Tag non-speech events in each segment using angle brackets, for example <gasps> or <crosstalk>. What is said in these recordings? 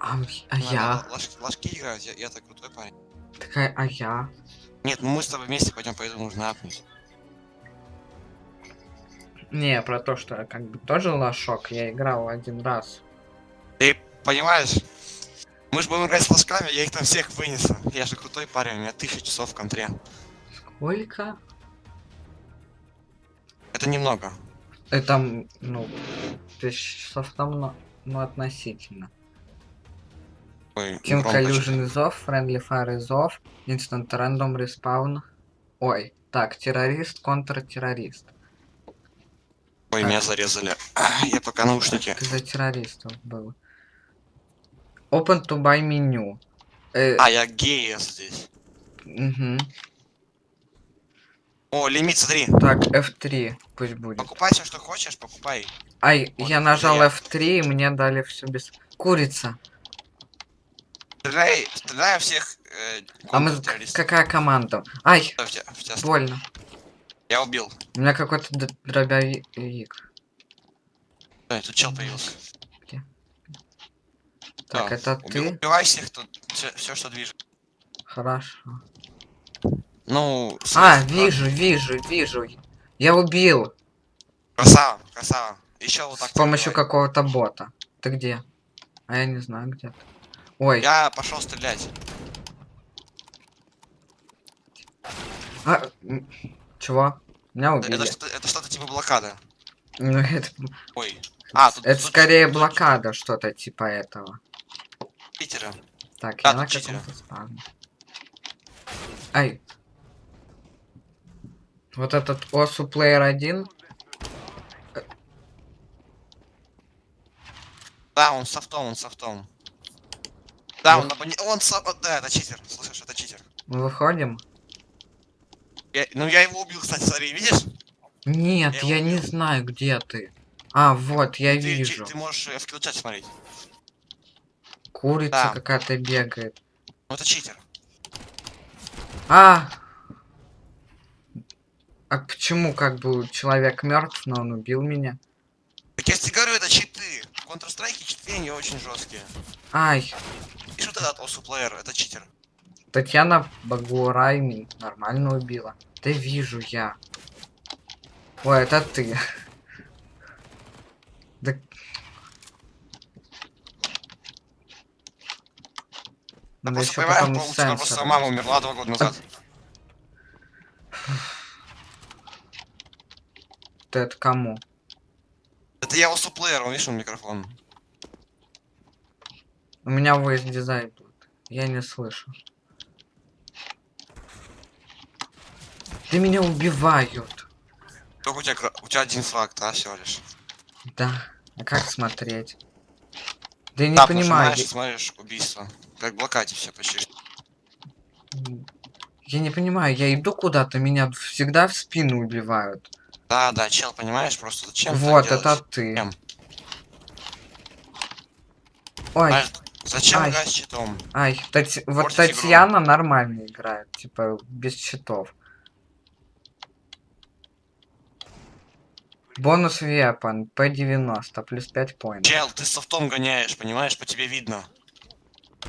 А, а я? лож- ложки играть, я, я так крутой парень. Такая, а я? Нет, ну мы с тобой вместе пойдем, поэтому нужно апнуть. Не, про то, что я как бы тоже лошок, я играл один раз. Ты понимаешь? Мы же будем играть с ложками, я их там всех вынесу. Я же крутой парень, у меня тысяча часов в контре. Сколько? Это немного. Это, ну, тысяч часов там, но, ну, относительно. Ой, Team Collusion is off, Friendly Fire is off, Instant Random Respawn. Ой, так, террорист, контртеррорист. Ой, меня зарезали. Я пока наушники. Ты за террористов был. Open to buy меню. Э, А, я гея здесь. мгм. О, лимит, смотри. Так, F3 пусть будет. Покупай все, что хочешь, покупай. Ай, Вот, я нажал я. F3 и мне дали все без... Курица. Стреляй, стреляй всех э, А мы... Какая команда? Ай, тебя- больно. Я убил. У меня какой-то дробовик. Ой, тут чел появился. Так, Да, это уби- ты? Убивай всех, тут все, что движет. Хорошо. Ну, А, вижу, вижу, вижу. Я убил. Красава, красава. Еще вот так. С помощью какого-то бота. Ты где? А я не знаю где ты. Ой, Я пошел стрелять. а, чего? Меня убили. Это что-то, это что-то типа блокада. Ну, это, Ой. А, тут, это тут- скорее тут блокада, что-то типа этого. Питера. Так, Да, я на каком-то спавне. Ай. Вот этот осу плеер 1. Да, он софтом, он софтом. Да, он, абоне- он со- Да, это читер. Слышишь, это читер. Мы выходим? Я- ну я его убил, кстати, смотри, видишь? Нет, Я я не знаю, где ты. А, вот, я ты, вижу. Ты, ты можешь э, в килчат смотреть. Курица Да. какая-то бегает. Ну это читер. А! А почему как бы человек мертв, но он убил меня? Так я тебе говорю, это читы. В Counter-Strike читы, они очень жесткие. Ай, И что этот осу плеер, это читер. Татьяна Багурайми нормально убила. Да вижу я. Ой, это ты. Да... Да Надо просто понимаешь, тебя просто мама умерла два года назад. Ты это кому? Это я осу плеер, он видишь, он микрофон. У меня voice дизайн тут. Я не слышу. Да меня убивают. Только у тебя, у тебя один фраг, да, всего лишь. Да. А как смотреть? Да я не Тап понимаю. и смотришь убийство. Как в блокаде все почти. я не понимаю, я иду куда-то, меня всегда в спину убивают. Да, да, чел, понимаешь, просто зачем вот, делать? это ты. Зачем? Ой, Знаешь, Зачем Ай. играть с читом? ай, Тати- вот Портить игру. Татьяна нормально играет, типа, без щитов. Бонус вепан, P90, плюс 5 поинтов. Чел, ты софтом гоняешь, понимаешь, по тебе видно.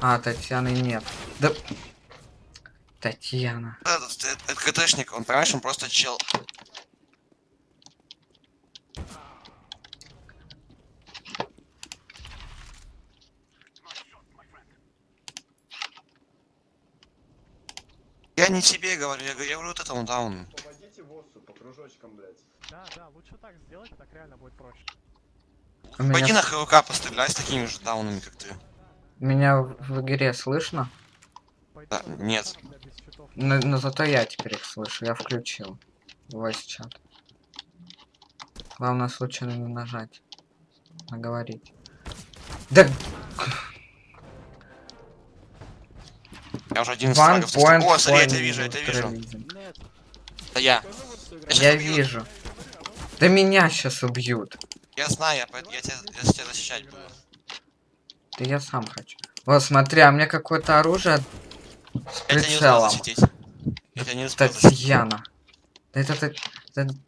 А, Татьяны нет. Да... Татьяна. Этот КТшник, он, понимаешь, он просто чел. Я не тебе говорю, я, говорю- я говорю вот этому дауну. Помогите боссу по кружочкам, блядь. Да, да, лучше так сделать, так реально будет проще. У меня, Пойди на ХВК постреляй с такими же даунами, как ты. меня в в игре слышно? Да, на нет. Но, но зато я теперь их слышу, я включил. Voice чат. Главное случайно не нажать. Наговорить. Да Я уже 11 one point. О, смотри, я тебя вижу, я тебя вижу. Это я. Я Я вижу. Да меня сейчас убьют. Я знаю, я, я, тебя, я тебя защищать буду. Да я сам хочу. Вот смотри, а мне какое-то оружие с прицелом. Я тебя не успел. Татьяна. Да Это, Та-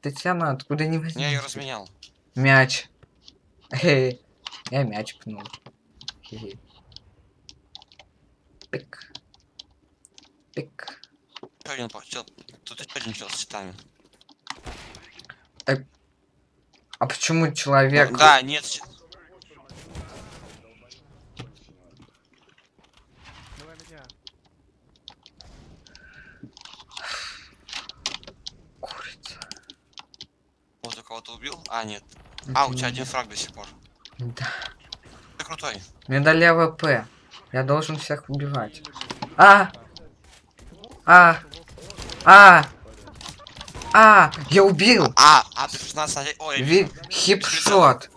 Татьяна откуда не возьми. Я ее разменял. Мяч. Эй, я мяч пнул. Хе-хе. Пик. Пик. Еще один. Тут еще один чел с щитами. А почему человек... Да, нет, Давай меня. Курица. вот у кого-то убил. А, нет. А, у тебя один фраг до сих пор. Да. Ты крутой. Мне дали АВП. Я должен всех убивать. А! А! А! А! Я убил! А, а ты 16 на- Ой, Ви... Хипшот!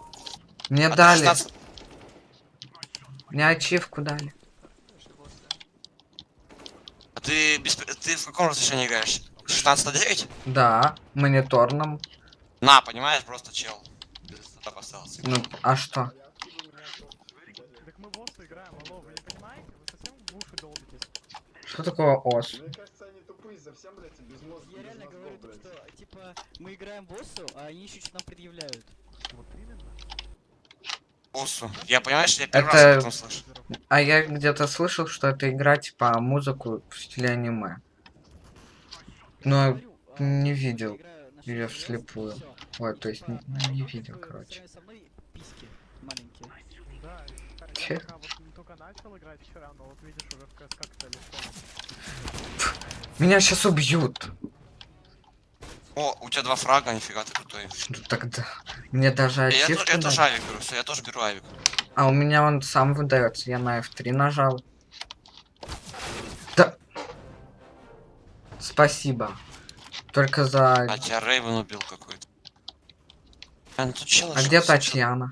Мне а дали. 16 Мне ачивку дали. А ты, без... ты в каком разрешении играешь? 16 на 9? Да, мониторном. На, понимаешь, просто чел. Ну, а что? Так мы в оссу играем, алло, вы не понимаете? Вы совсем в уши долбитесь. Что такое ос? Мне кажется, они тупые совсем, блядь, и без мозга. Я реально говорю, то, что, типа, мы играем боссу, а они еще что-то нам предъявляют. Вот именно. Боссу. Я понимаешь, я первый Это- раз об этом слышу. А я где-то слышал, что это игра типа музыку в стиле аниме. Но Говорю, а, не я видел играю 6 вслепую. Вот, то есть не, а, не видел, короче. я. Меня сейчас убьют. О, у тебя два фрага, нифига ты крутой. Ну тогда. Мне даже Я, я, ачивку тоже- я тоже авик беру, все, я тоже беру авик. А у меня он сам выдается. Я на F3 нажал. Да. Спасибо. Только за... А тебя Рейвен убил какой-то. А, ну тут А где Татьяна?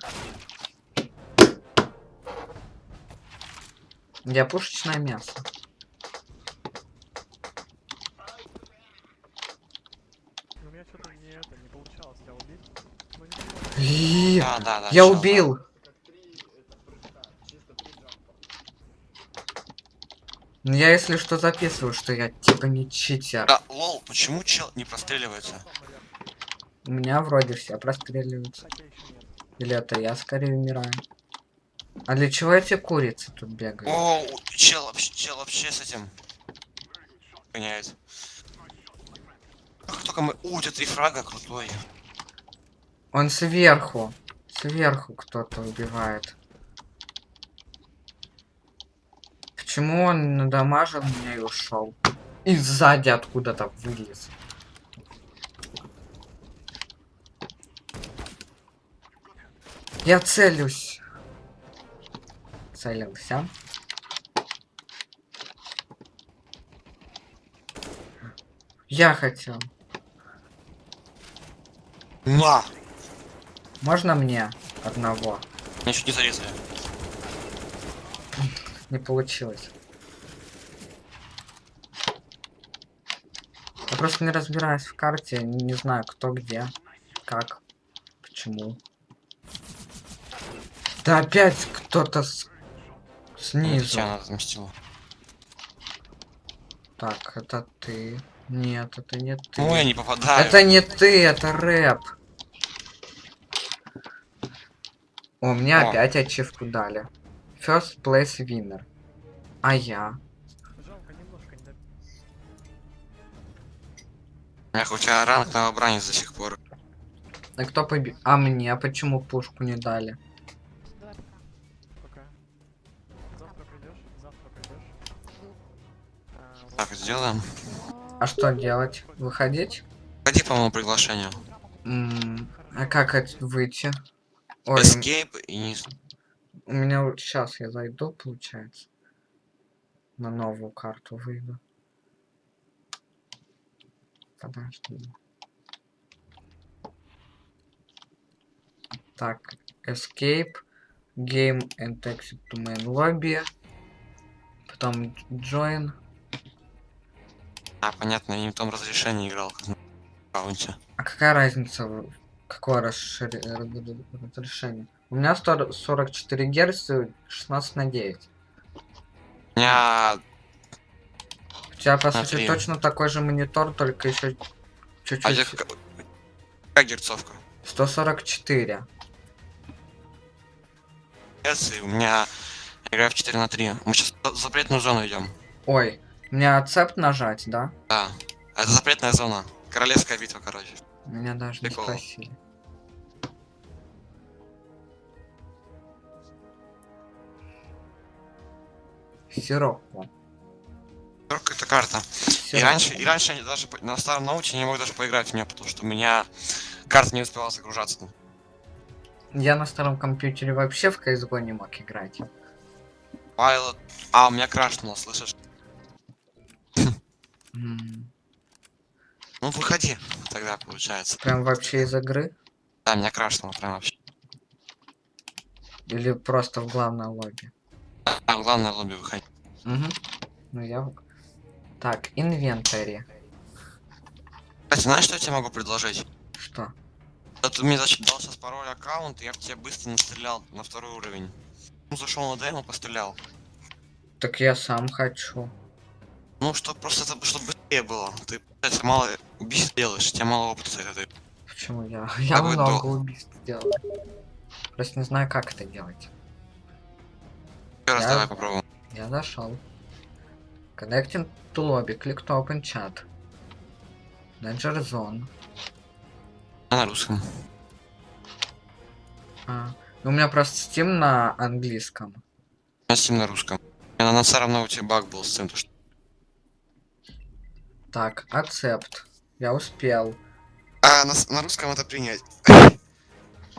Где пушечное мясо? Ну, у меня что-то не это, не получалось, я убил. Не понимаю. И, Да, да, да. Я чел, да. убил. Как три, это, прыжка. Чисто три джампа. Ну, Я если что записываю, что я типа не читер. Да, лол, почему чел не простреливается? У меня вроде все простреливаются. Или это я скорее умираю. А для чего эти курицы тут бегают? О, чел чел вообще с этим гоняет. Как только мы... У, у тебя три фрага, крутой. Он сверху. Сверху кто-то убивает. Почему он надамажил меня и ушел? И сзади откуда-то вылез. Я целюсь. Целился. Я хотел. На! Можно мне одного? Меня чуть не зарезали. Не получилось. Я просто не разбираюсь в карте, не знаю, кто где, как, почему. Да опять кто-то с... снизу. Татьяна отмстила. Так, это ты. Нет, это не ты. Ну, я не попадаю. Это не ты, это рэп. О, мне О. опять ачивку дали. First place winner. А я? Жалко, немножко не. Эх, у тебя ранг новобранец до сих пор. А кто победил? А мне почему пушку не дали? Так, сделаем. А что делать? Выходить? Ходи по моему приглашению. М, А как это выйти? Ой, Escape и не... у меня вот сейчас я зайду, получается. На новую карту выйду. Подожди. Так, Escape, Game and Exit to Main Lobby. Потом Join. А, понятно, я не в том разрешении играл, как на аккаунте. А какая разница, в- какое расшири- р- разрешение? У меня 100 44 Гц, 16 на 9. У меня... У тебя, по сути, точно такой же монитор, только еще А чуть-чуть. я как... Какая герцовка? 144. Герц, и у меня Играем в 4 на 3. Мы сейчас в запретную зону идем. Ой, мне ацепт нажать, да? Да. Это запретная зона. Королевская битва, короче. Меня даже не Прикол. спросили. Сиропу. Только эта карта. И раньше, и раньше я даже на старом ноуте не мог даже поиграть в нее, потому что у меня карта не успевала загружаться. Я на старом компьютере вообще в CSGO не мог играть. Pilot. А, у меня крашнуло, слышишь? <laughs> Ну выходи, тогда получается. Прям вообще из игры? Да, меня крашнуло прям вообще. Или просто в главное лобби? А, главное лобби выходи. Угу. Ну я... в- Так, инвентарь. Кстати, знаешь, что я тебе могу предложить? Что? Да ты мне значит, дал сейчас пароль аккаунт, и я бы тебе быстро настрелял на второй уровень. Ну, зашел на демо, пострелял. Так я сам хочу. Ну, что просто это, чтобы быстрее было. Ты, кстати, мало убийств делаешь, у тебя мало опыта с этой. Почему я? <laughs> Я много дол- убийств делал. Просто не знаю, как это делать. Еще раз Я- давай попробуем. Я зашел. Connecting to lobby. Click to open chat. Danger zone. Я на русском. А, ну, у меня просто Steam на английском. Я Steam на русском. У меня на старом ноуте баг был с тем, то, что... Так, accept. Я успел. А, на, на русском это принять.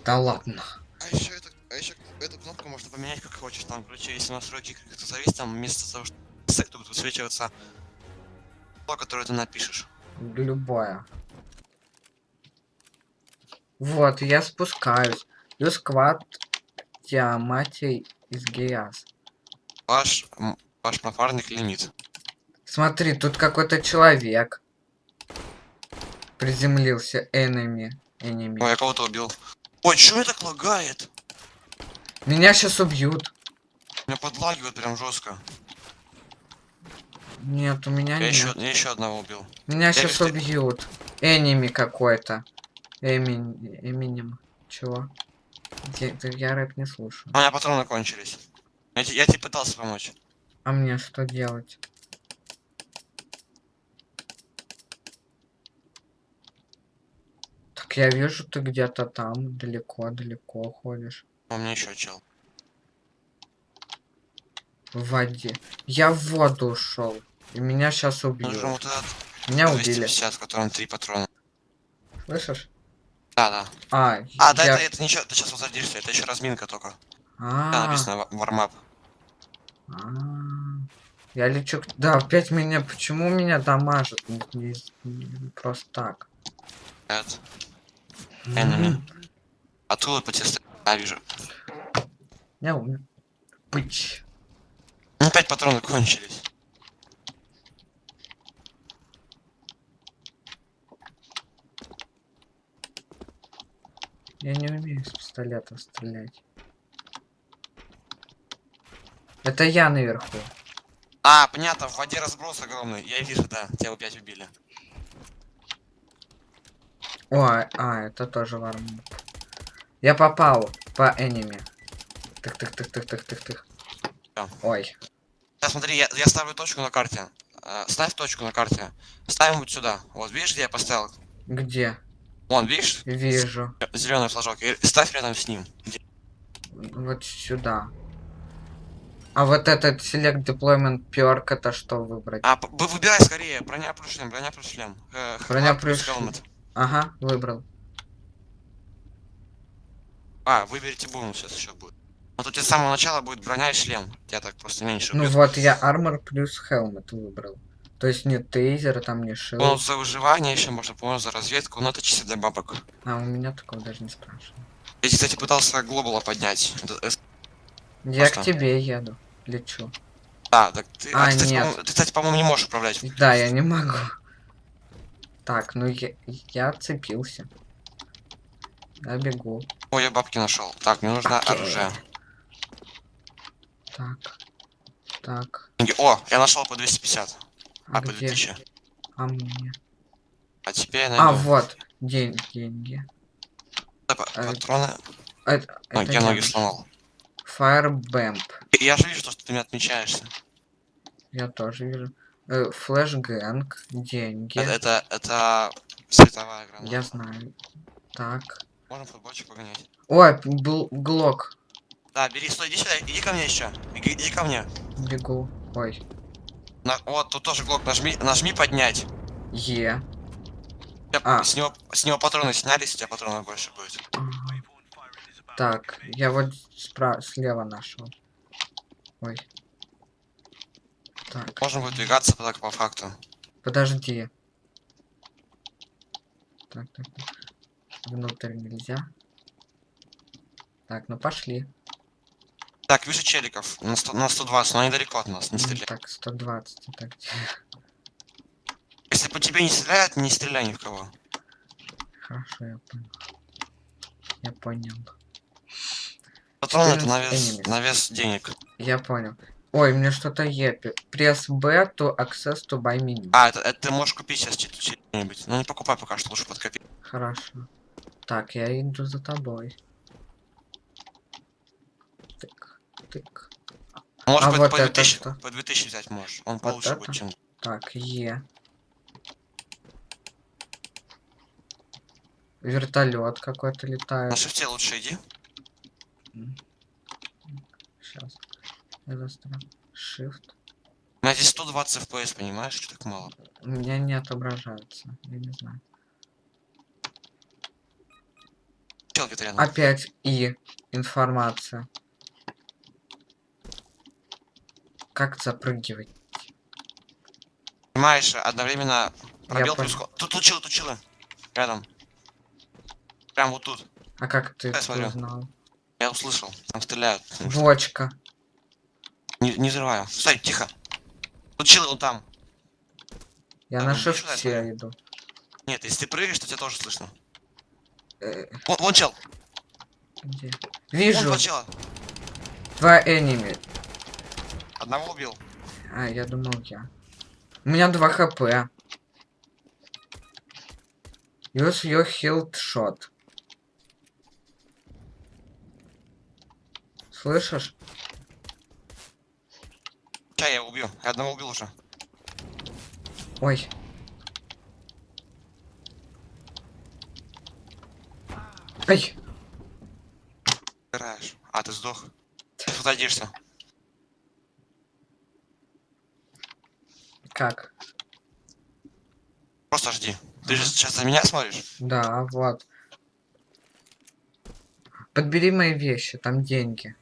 Да ладно. А еще это, а еще эту кнопку можно поменять как хочешь. Там, короче, если настройки как-то зависит, там вместо того, что с- тут высвечивается то, которое ты напишешь. Любое. Вот, я спускаюсь. Use quad Tiamati из Геяс. Ваш, ваш напарник лимит. Смотри, тут какой-то человек. Приземлился enemy. Enemy. Ой, я кого-то убил. Ой, чё меня так лагает? Меня сейчас убьют. Меня подлагивает прям жестко. Нет, у меня Я нет. еще, я еще одного убил. Меня сейчас вижу, ты- убьют. Энеми какой-то. Эмин... Эминем. Чего? Я, я рэп не слушаю. У меня патроны кончились. Я, я тебе пытался помочь. А мне что делать? Так я вижу, ты где-то там, далеко-далеко ходишь. У меня еще чел. В воде. Я в воду ушел. И меня сейчас убьют. Нужен вот этот Меня убили. 250, в котором три патрона. Слышишь? Да, да. А, А, да, я... это, это ничего, ты сейчас возродишься, это еще разминка только. А, Да, написано ва- вармап. а. Я лечу... Да, опять меня... Почему меня дамажат? Не- не- не- Просто так. Это. Enemy. Оттуда по тебе стреляют. А, вижу. Я умер. Пыч. Ну, опять патроны кончились. Я не умею с пистолета стрелять. Это я наверху. А, понятно, в воде разброс огромный. Я вижу, да, тебя опять убили. Ой, а, это тоже варм. Я попал по энеми. Тых, тых, тых, тых, тых, тых, тых. Да. Ой. Сейчас смотри, я, я ставлю точку на карте. Э, ставь точку на карте. Ставим вот сюда. Вот, видишь, где я поставил? Где? Вон, видишь? Вижу. Зеленый флажок. И ставь рядом с ним. Где- Вот сюда. А вот этот Select Deployment Perk это что выбрать? А, выбирай скорее. Броня плюс шлем, броня плюс шлем. Э, Броня плюс helmet. Ага, выбрал. А, выберите бонус сейчас еще будет. Вот у тебя с самого начала будет броня и шлем. Тебя так просто меньше Ну убьют. вот я Armor плюс Helmet выбрал. То есть не тейзер, там не шил. Бонус за выживание, еще можно бонус за разведку, но это чисто для бабок. А у меня такого даже не спрашивал. Я, кстати, пытался глобала поднять. Э, Я к Просто. тебе еду. Лечу. А, так ты, А, а, ты, нет. ты, кстати, по-моему, не можешь управлять. Да, я не могу. Так, ну я, я отцепился. Я бегу. Ой, я бабки нашел. Так, мне нужно Окей. оружие. Так. Так. О, я нашел по 250. А А, по где? 2000. А мне? А теперь я найду А, вот. День, деньги. П- а, патроны. Это, Ну, это я ноги сломал. Firebamp. Я же вижу, то, что ты меня отмечаешься. Я тоже вижу. Э, деньги. Это, это, это световая граната. Я знаю. Так. Можно футбольчик погонять. Ой, был глок. Да, бери, стой, иди сюда, иди ко мне еще. Иди, иди ко мне. Бегу. Ой. На- вот, тут тоже глок, нажми, нажми поднять. Е. Я- А. С, него, с него патроны снялись, у тебя патронов больше будет. Так, я вот спра- слева нашел. Ой. Так, Можем выдвигаться так по факту. подожди. Так, так, так. Внутрь нельзя. Так, ну пошли. Так, вижу челиков на, 100, на 120, но они далеко от нас, не М, стреляй. Так, 120. Так? Если по тебе не стреляют, не стреляй ни в кого. Хорошо, я понял. Я понял. Патроны это на 14 вес, на вес денег. Я понял. Ой, мне что-то епи. Пресс B to access to buy menu. А, это, это ты можешь купить сейчас что-нибудь. Но не покупай пока что, лучше подкопи. Хорошо. Так, я иду за тобой. Тык, тык. Можешь А по, вот по это 2000, что? по 2000 взять можешь. Он Вот получше это? будет, чем... Так, Е. Вертолет какой-то На летает. шифте лучше иди. Сейчас. Shift. У меня здесь 120 FPS, понимаешь, что так мало. У меня не отображается. Я не знаю. Чел где-то рядом. Опять И. Информация. Как запрыгивать? Понимаешь, одновременно пробел плюс... Тут, тут чилы, тут чилы. Рядом. Прям вот тут. А как ты Я смотрю. узнал? Я услышал. Там стреляют. Бочка. Не, не взрываю. Стой, тихо. Тут чилы там. Я Да, на шифте иду. Нет, если ты прыгаешь, то тебя тоже слышно. Э, Вон, вон чел. где? Вон Вижу. два чела. Два энеми. Одного убил. А, я думал я. У меня 2 хп. Use your healed shot. Слышишь? Ча, я убью. Я одного убил уже. Ой. Ай, Играешь. А, ты сдох. Ты садишься. как? Просто жди. Ты же сейчас на меня смотришь? Да, вот. Подбери мои вещи, там деньги.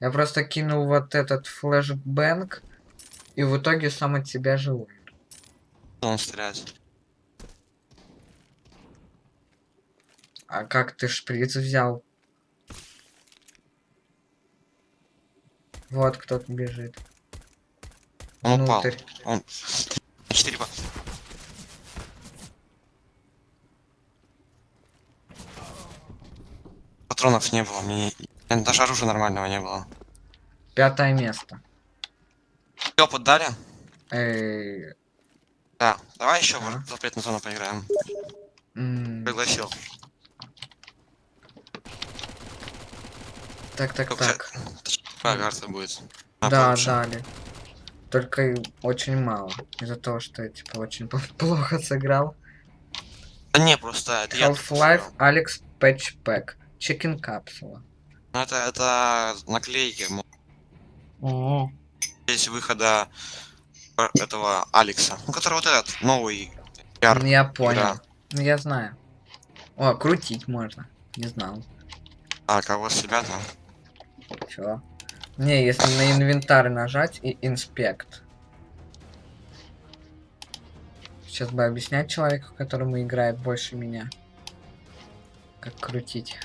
Я просто кинул вот этот флешбэнк, и в итоге сам от себя живу. Он стреляет. А как ты шприц взял? Вот кто-то бежит. Он упал. Внутрь. Он... Четыре по... Патронов не было. Мне... не- Даже оружия нормального не было. Пятое место. Опыт дали? Эй, Да. Давай еще Ага. в запретную зону поиграем. м, Пригласил. Так, так, Только так. Какая карта будет? А, Да, получше. дали. Только очень мало. Из-за того, что я типа очень <laughs> плохо сыграл. Да не, просто это. Half-Life Alex Patch Pack. Chicken капсула. Ну это, это наклейки. м, Здесь выхода этого Алекса. Ну, который вот этот, новый. Яр. Ну, Я понял. игра. Ну я знаю. О, крутить можно. Не знал. А, кого с себя там? Чё? Не, если на инвентарь нажать и инспект. Сейчас бы объяснять человеку, которому играет больше меня. Как крутить.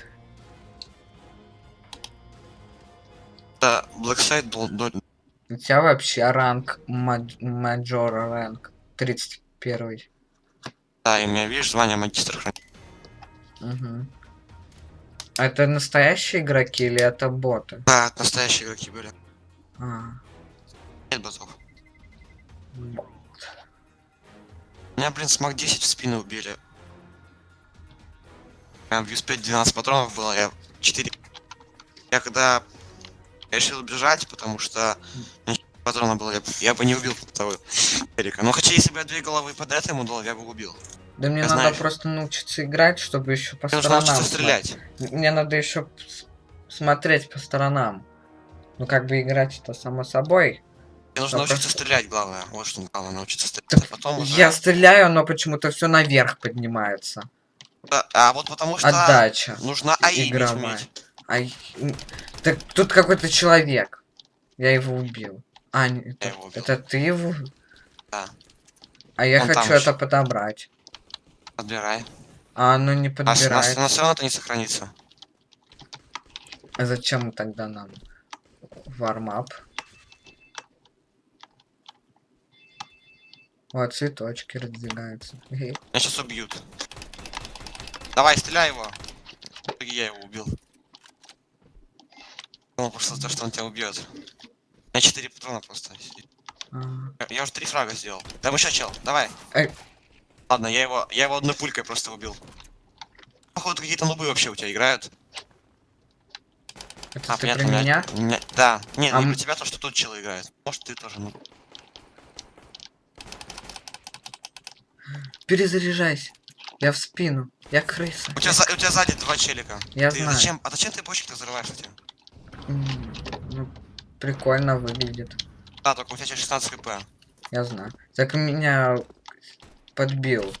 Это Blackside был до... У тебя вообще ранг мад- мажор ранг 31. Да, и у меня, видишь, звание магистра. Угу. А это настоящие игроки или это боты? Да, это настоящие игроки были. А, Нет ботов. бо- Меня, блин, с Мак 10 в спину убили. Прям в 5 12 патронов было, я 4 Я когда решил бежать, потому что патрона было, я, бы не убил того Эрика. Ну, хотя, если бы я две головы под это ему дал, я бы убил. Да мне Я надо знаю. просто научиться играть, чтобы еще по нужно сторонам. смотреть. стрелять. Мне надо еще смотреть по сторонам. Ну как бы играть это само собой. Мне нужно научиться просто- стрелять, главное. Вот что главное, научиться стрелять. Так а потом уже... Я стреляю, но почему-то все наверх поднимается. Да, А вот потому что Отдача. нужно иметь. Ай, м, так тут какой-то человек. Я его убил. А, не, это, его убил. это ты его? Да. А я Он хочу это подобрать. Подбирай. А оно не А с- подбирает. на, все равно это не сохранится. А зачем тогда нам вармап? Вот цветочки раздвигаются. Меня сейчас убьют. Давай, стреляй его. Я его убил. Думал просто то, что он тебя убьет. У меня 4 патрона просто. А, Я, я уже три фрага сделал. Там еще чел, давай. Эй. Ладно, я его, я его одной пулькой просто убил. Походу какие-то нубы вообще у тебя играют. Это ты понятно, про меня? меня- Да. Не, А не про тебя, то, что тут челы играет. Может, ты тоже, ну. Перезаряжайся. Я в спину. Я крыса. У тебя, за- у тебя сзади два челика. Я ты знаю. зачем? А зачем ты бочки-то взрываешь? М, ну, прикольно выглядит. Да, только у тебя 16 хп. Я знаю. Так меня подбил.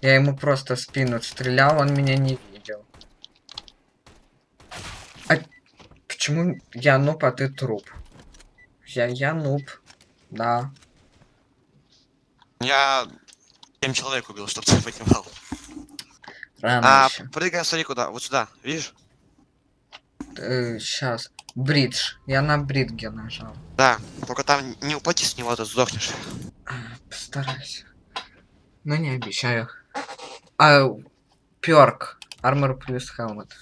Я ему просто в спину стрелял, он меня не видел. А почему я нуб, а ты труп? Я, я нуб. Да. Я 7 человек убил, чтобы ты понимал. Рано А, еще. прыгаем, смотри куда. Вот сюда, видишь? сейчас. Бридж. Я на бридге нажал. Да. Только там не упади с него, а то сдохнешь. Постараюсь. Но не обещаю. А, перк. Армор плюс хелмет.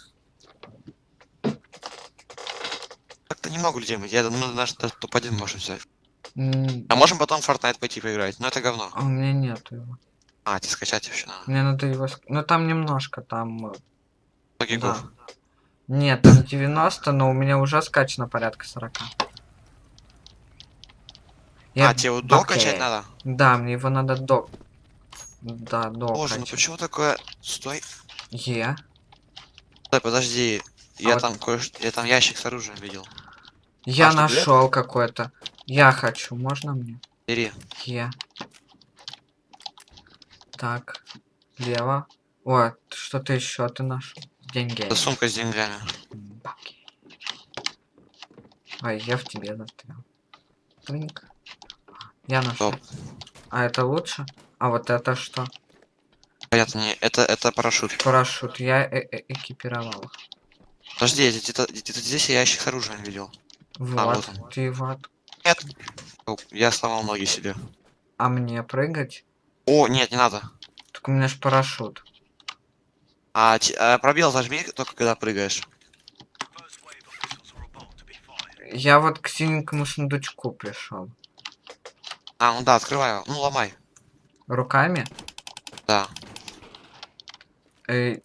Как-то немного людей, мы- я думаю, наш топ-1 можем взять. М, А можем потом в Fortnite пойти поиграть, но это говно. А у меня нету его. А, тебе скачать вообще надо. Мне надо его... Ну там немножко, там... э, 100 гигов. Да. Нет, там 90, но у меня уже скачано порядка 40. А, тебе его до Окей. качать надо? Да, мне его надо до... Да, до Боже, ну качать. почему такое... Стой. Е. Стой, подожди. Я А вот- там кое Я там ящик с оружием видел. Я А нашел какой-то. Я хочу, можно мне? Бери. Е. Так. Лево. О, что-то еще ты нашел. Деньги. Это сумка с деньгами. Бабки. Ой, я в тебе застрял. Трыньк. Я нашел. Топ. А это лучше? А вот это что? Понятно, не, это, это парашют. Парашют. Я э- э- экипировал. их. Подожди, где-то здесь я ящик с оружием видел. Вот. А, вот он. Ты вот. Нет. О, Я сломал ноги себе. А мне прыгать? О, нет, не надо. Так у меня ж парашют. А, а пробел зажми только когда прыгаешь. Я вот к синенькому сундучку пришел. А, ну да, открывай его. Ну, ломай. Руками? Да. Э,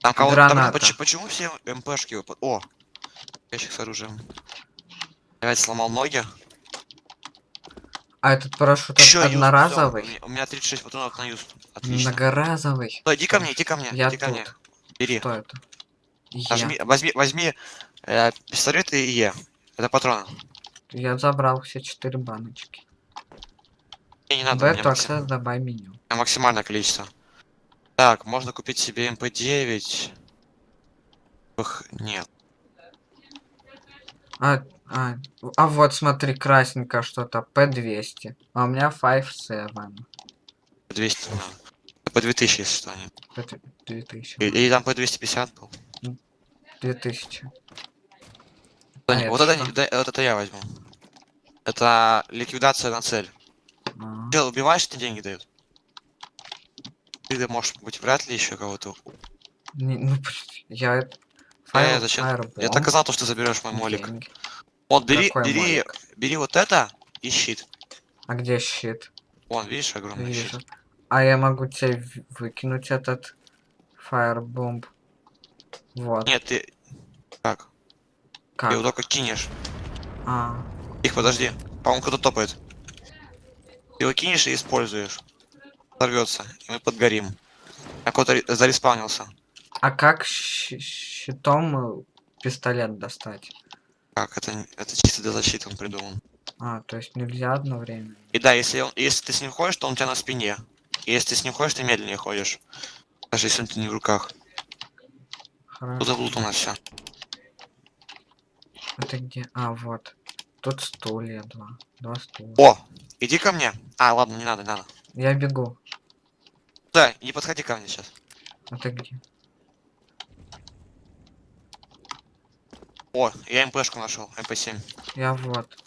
Там кого-то... там, Граната. поч- почему все МПшки... выпад- О! Ящик с оружием. Опять сломал ноги. а этот парашют Еще од- одноразовый? У меня 36 патронов на юз. Отлично. Многоразовый. Стой, иди ко мне, иди ко мне, Я иди ко мне. тут. Бери. Что это? Нажми, возьми, возьми э, пистолет и Е. Это патроны. Я забрал все четыре баночки. Мне не надо, Бэту максим- добавь меню. максимальное количество. Так, можно купить себе МП-9. Эх, нет. А, а, а вот смотри, красненько что-то. P200. А у меня 5-7. 200 надо. По 2000, если что. нет. Это 2000. Или, там по 250 был. 2000. Да, А не, это вот, это, да, вот это я возьму. Это ликвидация на цель. А, Ты убиваешь, тебе деньги дают. Ты можешь быть вряд ли еще кого-то. не- ну, я... Э, Fire- зачем? Я Firebomb, так знал, то, что ты заберешь мой молик. деньги. Вот, бери, Какой бери, молик? бери вот это и щит. А где щит? Вон, видишь, огромный Вижу. щит. А я могу тебе в- выкинуть этот Firebomb. Вот. Нет, ты... Ты Как? его только кинешь. А, Их, подожди. По-моему, кто-то топает. Ты его кинешь и используешь. Взорвется, и мы подгорим. А кто-то ре- зареспаунился. а как щитом э, пистолет достать? Как? Это, это чисто для защиты он придуман. А, то есть нельзя одновременно. И да, если, он, если ты с ним ходишь, то он у тебя на спине. И если ты с ним ходишь, ты медленнее ходишь. Даже если он тебе не в руках. Хорошо. Тут нас все. Это где? А, вот. Тут стулья два. Два стула. О! Иди ко мне. А, ладно, не надо, не надо. Я бегу. Да, не подходи ко мне сейчас. Это где? О, я МПшку нашел, MP7. Я вот.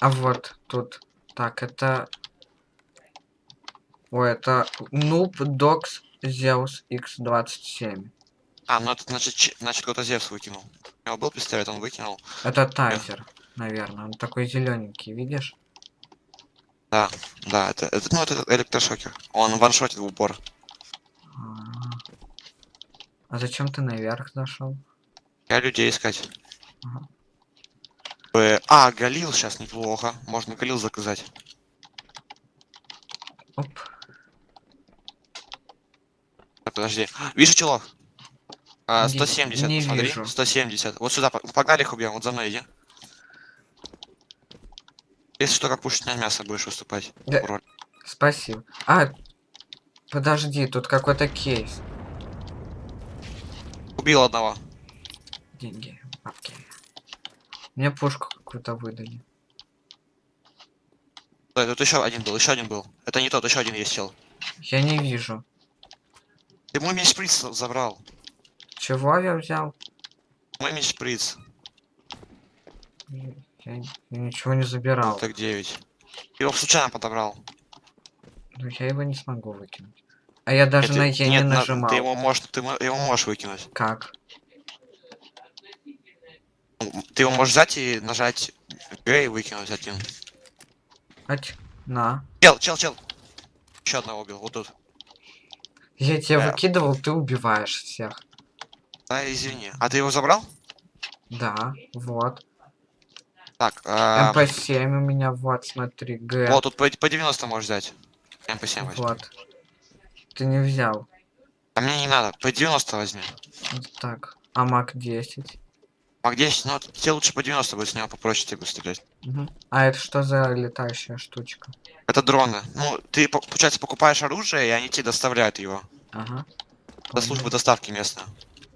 А вот тут. Так, это... Ой, это Noob Dogs Zeus X27. А, ну это значит, значит кто-то Зевс выкинул. У него был пистолет, он выкинул. Это Taser, наверное. Он такой зелененький, видишь? Да, да, это, это ну это электрошокер. Он ваншотит в упор. А, а зачем ты наверх зашел? Я людей искать. Ага. Э, А, Галил сейчас неплохо. Можно Галил заказать. Оп. Так, подожди. Вижу челов. А, Не- 170, не смотри. вижу. 170. Вот сюда, по- погнали их убьем. Вот за мной иди. Если что, как пушечное мясо будешь выступать. Да. Роль. Спасибо. А, подожди, тут какой-то кейс. Убил одного. Деньги. Мне пушку какую-то выдали. Да, тут еще один был, еще один был. Это не тот, еще один есть чел. Я не вижу. Ты мой меч шприц забрал. Чего я взял? Мой меч шприц. Я ничего не забирал. Так 9. Его случайно подобрал. Ну, я его не смогу выкинуть. А я даже Нет, на Е не нажимал. Ты его можешь, ты его можешь выкинуть. Как? Ты его можешь взять и нажать Г и выкинуть один. Ать, на. Чел, чел, чел. Еще одного убил, вот тут. Я тебя Да. выкидывал, ты убиваешь всех. Да, извини. А ты его забрал? Да, вот. Так, а, MP7 у меня, вот, смотри, Г. вот тут по, P90 можешь взять. MP7 возьми. Вот. Ты не взял. А мне не надо, P90 возьми. Так, а MAC-10. А где, ну, тебе лучше P90 будет, с него попроще тебе стрелять. Мгм. А это что за летающая штучка? Это дроны. Ну, ты, по- получается, покупаешь оружие, и они тебе доставляют его. Ага. Понял. служба доставки местная.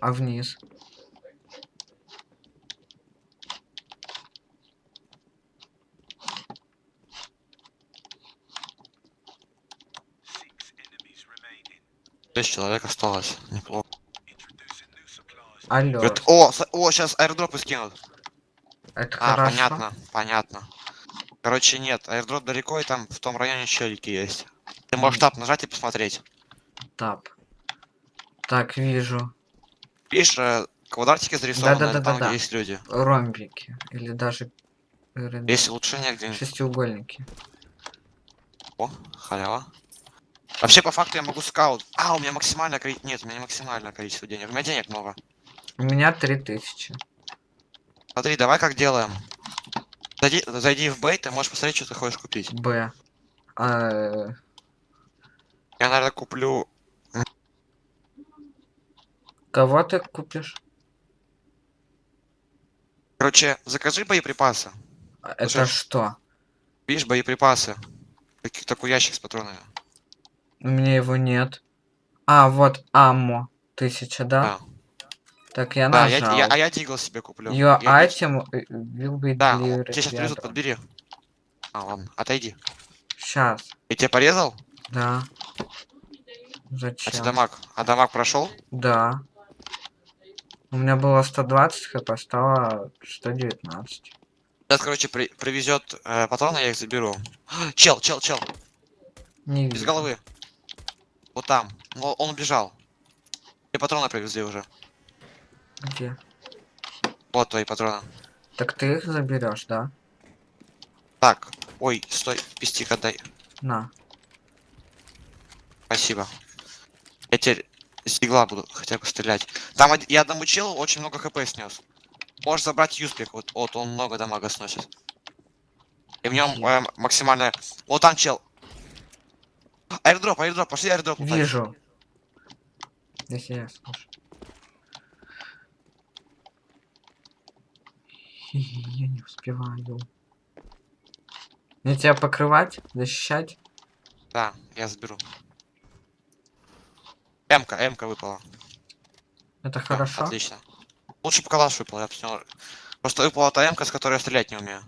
А вниз? Шесть человек осталось. Неплохо. Алло. Говорит, о, о, сейчас аирдропы скинут. Это А, хорошо. понятно, понятно. Короче, нет, аирдроп далеко, и там в том районе челики есть. Ты можешь тап нажать и посмотреть. Тап. Так, вижу. Видишь, э, квадратики зарисованы Да-да-да-да-да. там, где есть люди. Ромбики. Или даже э, Есть улучшения где-нибудь. шестиугольники. О, халява. Вообще, по факту, я могу скаут. А, у меня максимальное количество... Нет, у меня не максимальное количество денег. У меня денег много. У меня 3000. Смотри, давай как делаем. Зайди, зайди в бейт, ты можешь посмотреть, что ты хочешь купить. Б. Э, Я, наверное, куплю... кого ты купишь? Короче, закажи боеприпасы. Это Слушай. что? Видишь, боеприпасы. Такой ящик с патронами. У меня его нет. А, вот аммо. Тысяча, да? Да. Так, я Да, я, нажал. я- а я дигл себе куплю. Your Я- item will be Да, delivered. тебе сейчас привезут, подбери. А, ладно, отойди. Сейчас. И тебя порезал? Да. А Зачем? тебе дамаг? А дамаг прошел? Да. У меня было 120 хп, стало 119. Сейчас, короче, при, привезет э, патроны, я их заберу. <gasps> Чел, чел, чел, Не без вижу. головы. Вот там. Ну, он убежал. Тебе патроны привезли уже. Где? Вот твои патроны. Так ты их заберешь, да? Так, ой, стой, пистик отдай. На. Спасибо. Я теперь С буду хотя бы стрелять. Там я одному челу очень много хп снес. Можешь забрать юспик, вот, вот он много дамага сносит. И в нем э, максимально... Вот там чел. Аирдроп, аирдроп, пошли аирдроп. Вижу. Если я слышу. <laughs> Я не успеваю. Мне тебя покрывать, защищать? Да, я заберу. М-ка, М-ка выпала. Это Всё, хорошо. Отлично. Лучше бы калаш выпал, я него- Просто выпала та М-ка, с которой я стрелять не умею.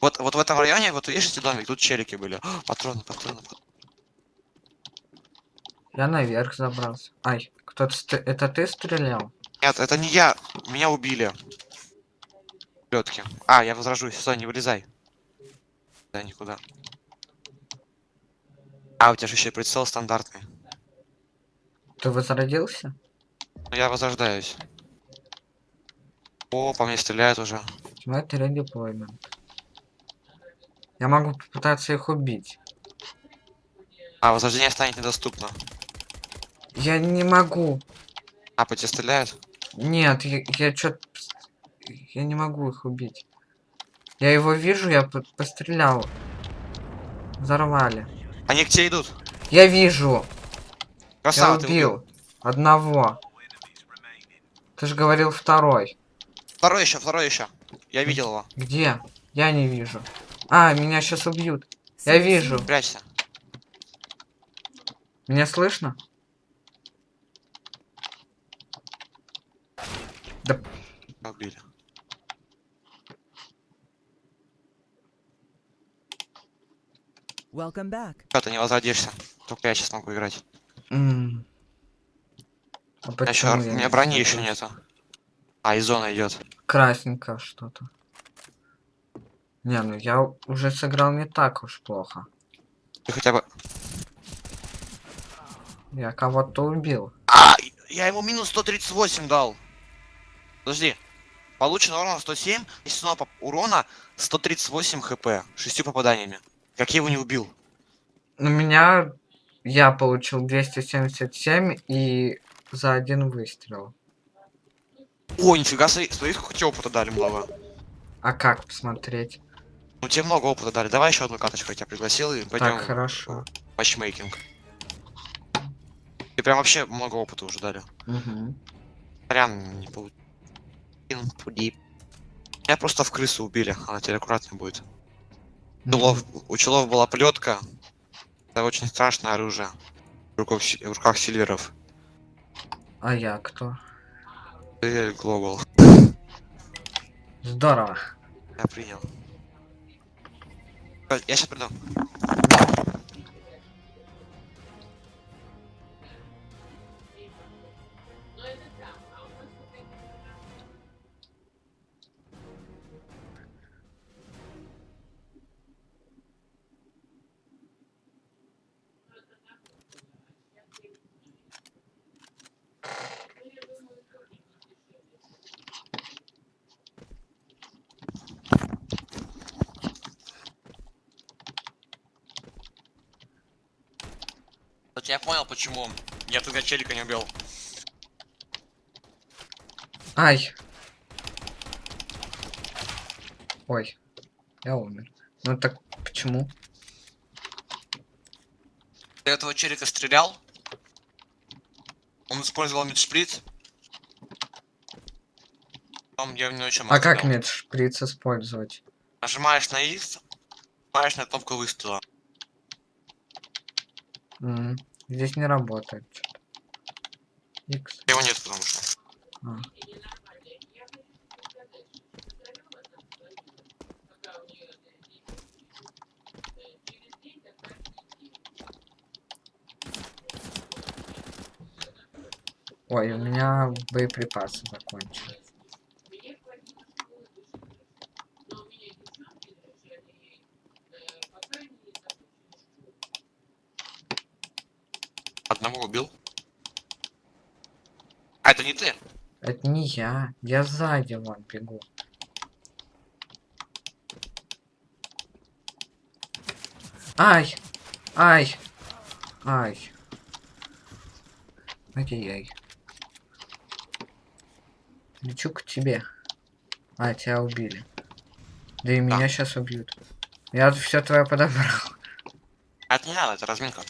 Вот, вот в этом районе, вот видите домик, тут челики были. О, <gasps> патроны, патроны, патроны. Я наверх забрался. Ай, кто-то... ст- Это ты стрелял? Нет, это не я. Меня убили. Лётки. А, я возражусь. Стой, не вылезай. Да, никуда. А, у тебя же еще прицел стандартный. Ты возродился? Ну, я возрождаюсь. О, по мне стреляют уже. Smart redeployment. Я могу попытаться их убить. А, возрождение станет недоступно. Я не могу. А, по тебе стреляют? Нет, я, я чё Я не могу их убить. Я его вижу, я по- пострелял. Взорвали. Они к тебе идут. Я вижу. Красава, я ты убил. Одного. Ты же говорил второй. Второй еще, второй еще. Я видел его. Где? Я не вижу. А, меня сейчас убьют. Я вижу. Прячься. Меня слышно? Убили. Welcome back. Чё, ты не возродишься? Только я сейчас могу играть. М. А А ещё, почему у я меня не брони слышу? еще нету. А, и зона идет. Красненько что-то. Не, ну я уже сыграл не так уж плохо. Ты хотя бы. Я кого-то убил. А, я ему минус 138 дал. Подожди. Получено урона 107, естественно, поп- урона 138 хп. Шестью попаданиями. Как я его не убил? У меня я получил 277 и за один выстрел. О, нифига себе, смотри, сколько тебе опыта дали много. А как посмотреть? Ну тебе много опыта дали. Давай еще одну каточку, я тебя пригласил и пойдем Так, хорошо. матчмейкинг. Ты прям вообще много опыта уже дали. Угу. Прям не получил. Меня просто в крысу убили, она теперь аккуратно будет. Челов- у челов была плетка. Это очень страшное оружие. В руках, в руках сильверов. А я кто? Ты глобал. Здорово. Я принял. Э, Я сейчас приду. Почему я туда челика не убил. Ай. Ой. Я умер. Ну так почему? Ты этого челика стрелял. Он использовал мидшприц. Потом я него еще А как медшприц использовать? Нажимаешь на X, нажимаешь на кнопку выстрела. М, Здесь не работает. X. Его нет, потому что. А. Ой, у меня боеприпасы закончились. Одного убил. А это не ты? Это не я. Я сзади вон бегу. Ай! Ай! Ай! Ай-яй-яй. Лечу к тебе. А, тебя убили. Да и меня сейчас убьют. Я все твое подобрал. Это не надо, это разминка.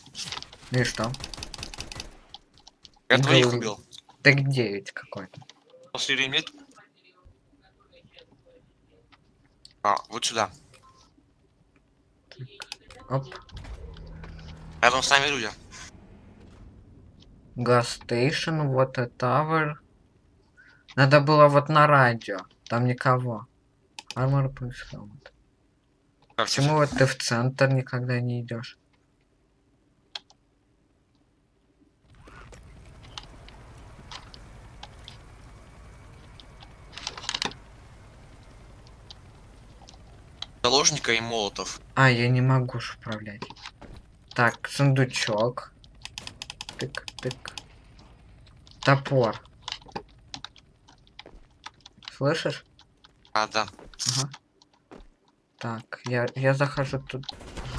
Ну и что? Я двоих Говорю. убил. Так 9 какой-то. После лимит. А, вот сюда. Оп. Рядом с нами люди. Стейшн, вот и Tower. Надо было вот на радио. Там никого. Armor Helmet. Как Почему вот ты в центр никогда не идешь? Заложника и молотов. А, я не могу ж управлять. Так, сундучок. Тык, тык. Топор. Слышишь? А, да. Ага. Так, я, я захожу тут.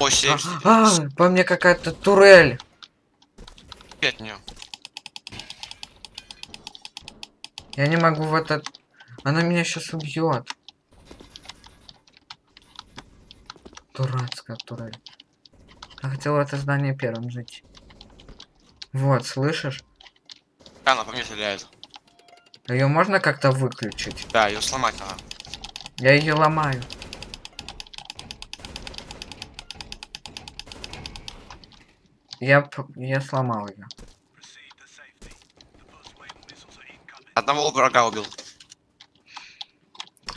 О, А, 70 а, по мне какая-то турель. нее. Я не могу в этот... Она меня сейчас убьет. Дурацкая турель. Я хотел это здание первым жить. Вот, слышишь? Она по мне стреляет. Ее можно как-то выключить? Да, ее сломать надо. Я ее ломаю. Я, я сломал ее. Одного врага убил.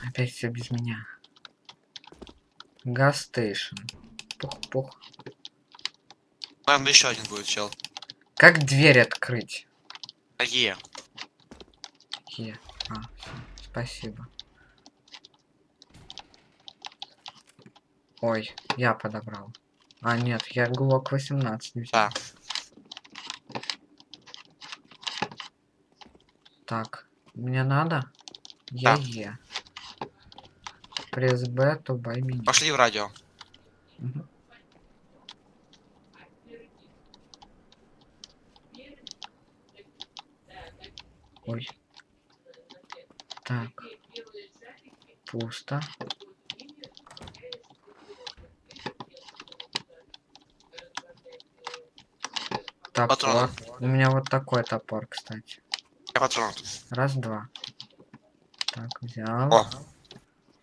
Опять все без меня. Газ стейшн. Пух-пух. Наверное, еще один будет чел. Как дверь открыть? А Е. Е. А, спасибо. Ой, я подобрал. А, нет, я глок 18 взял. Да. Так, мне надо? Я Да. Е. Пресс Б, то бай меня. Пошли в радио. Ой. Так. Пусто. Топор. Патроны. У меня вот такой топор, кстати. Я патрон. Раз, два. Так, взял. О,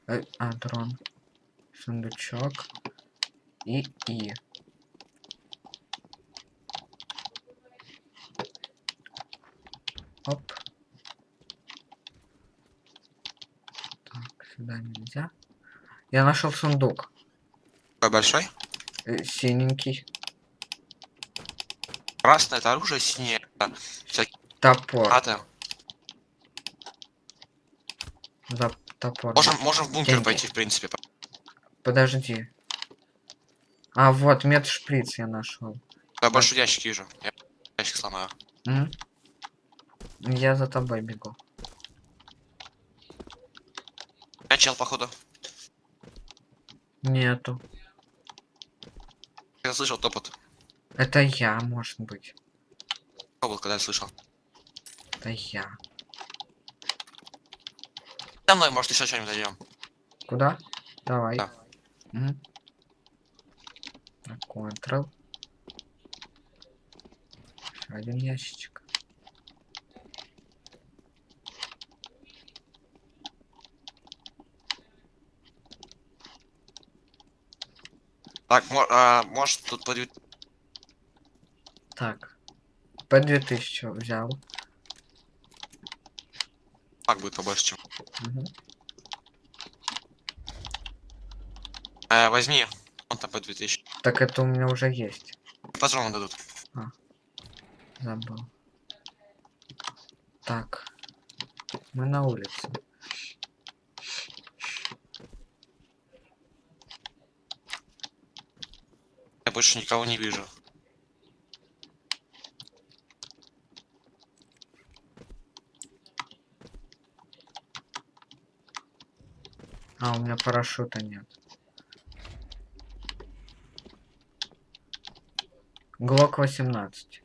Э, а, дрон. Сундучок. И И. Оп. Так, сюда нельзя. Я нашел сундук. какой большой. Э, синенький. Красное это оружие, синее это всякие Топор. гранаты. За топор. Можем, можем в бункер Деньги. пойти, в принципе. Подожди. А, вот, медшприц я нашел. Я большой ящик вижу. Я ящик сломаю. М? Я за тобой бегу. Я чел, походу. Нету. Я слышал топот. Это я, может быть. Топот, когда я слышал. Это я. За мной, может, еще что-нибудь дойдем. Куда? Давай. Да. Так, Ctrl. Ещё один ящичек. Так, а, может, тут подвид... Так. По 2000 взял. Так будет побольше, чем. Мгм. Э, возьми. Он там по 2000. Так это у меня уже есть. Патроны дадут. Забыл. Так. Мы на улице. Я больше никого не вижу. А, у меня парашюта нет. Глок 18.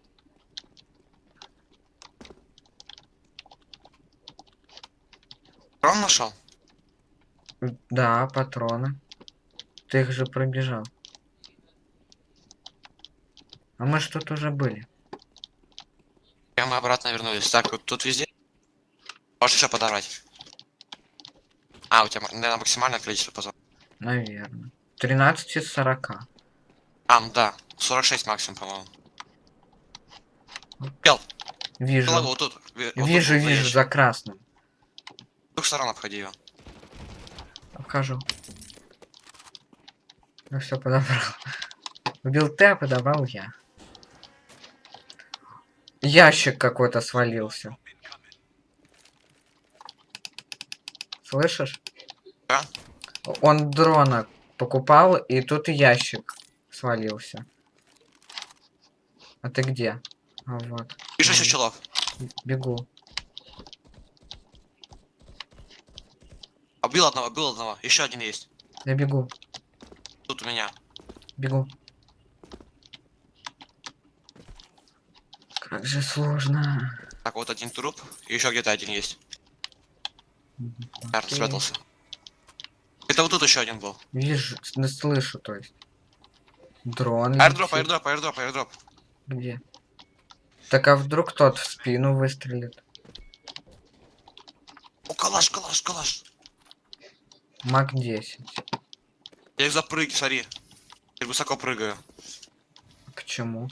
Патрон нашел? Да, патроны. Ты их же пробежал. А мы что-то уже были. Я мы обратно вернулись. Так, вот тут везде. Можешь еще подобрать. А, у тебя, наверное, максимальное количество патронов. Наверное. 13 из 40. А, ну да. 46 максимум, по-моему. Чел, Вижу. голову вот тут. Вот тут Вижу, был вижу, за красным. С двух сторон обходи ее. Покажу. Ну все, подобрал. Убил ты, а подобрал я. Ящик какой-то свалился. Слышишь? Да. Он дрона покупал, и тут ящик свалился. А ты где? А вот. Мгм. челов. Бегу. Убил одного, убил одного. Еще один есть. Я бегу. Тут у меня. Бегу. Как же сложно. Так, вот один труп. Еще где-то один есть. Окей. спрятался. Это вот тут еще один был. Вижу, ну, слышу, то есть. Дрон. Аирдроп, аирдроп, аирдроп, аирдроп. Где? Так а вдруг тот в спину выстрелит? О, калаш, калаш, калаш. Мак 10. Я их запрыг, смотри. Я высоко прыгаю. Почему?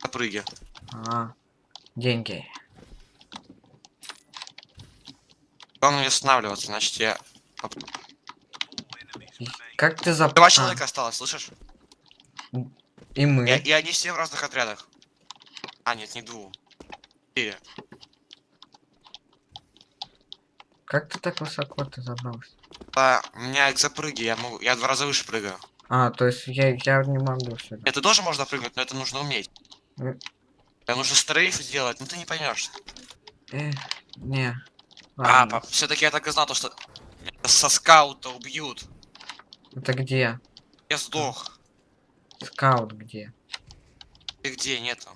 Запрыги. А, деньги. Главное не останавливаться, значит я... Как ты зап... Два А, человека осталось, слышишь? и мы. И, и они все в разных отрядах. А, нет, не двух. Четыре. Как ты так высоко ты забрался? А, у меня их запрыги, я могу. Я два раза выше прыгаю. А, то есть я, я не могу сюда. Это тоже можно прыгнуть, но это нужно уметь. Э. Тебе нужно стрейф сделать, но ты не поймешь. Э, не. А, Ладно. все-таки я так и знал, то, что со скаута убьют. Это где? Я сдох. Скаут где? И где нету?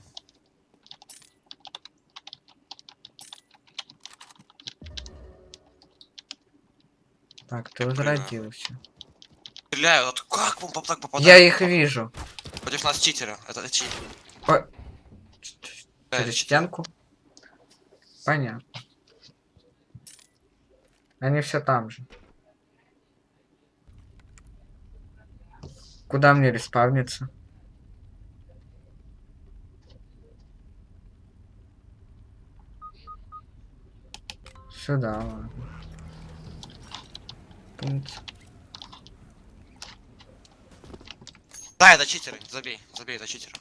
Так, ты прыгаю. возродился. Стреляю, вот как вам так попадает? Я их вижу. Против нас читеры. Это читер. Да, через стенку. Понятно. Они все там же. Куда мне респавниться? Сюда, ладно. Пункт. Да, это читеры. Забей, забей, это читеры.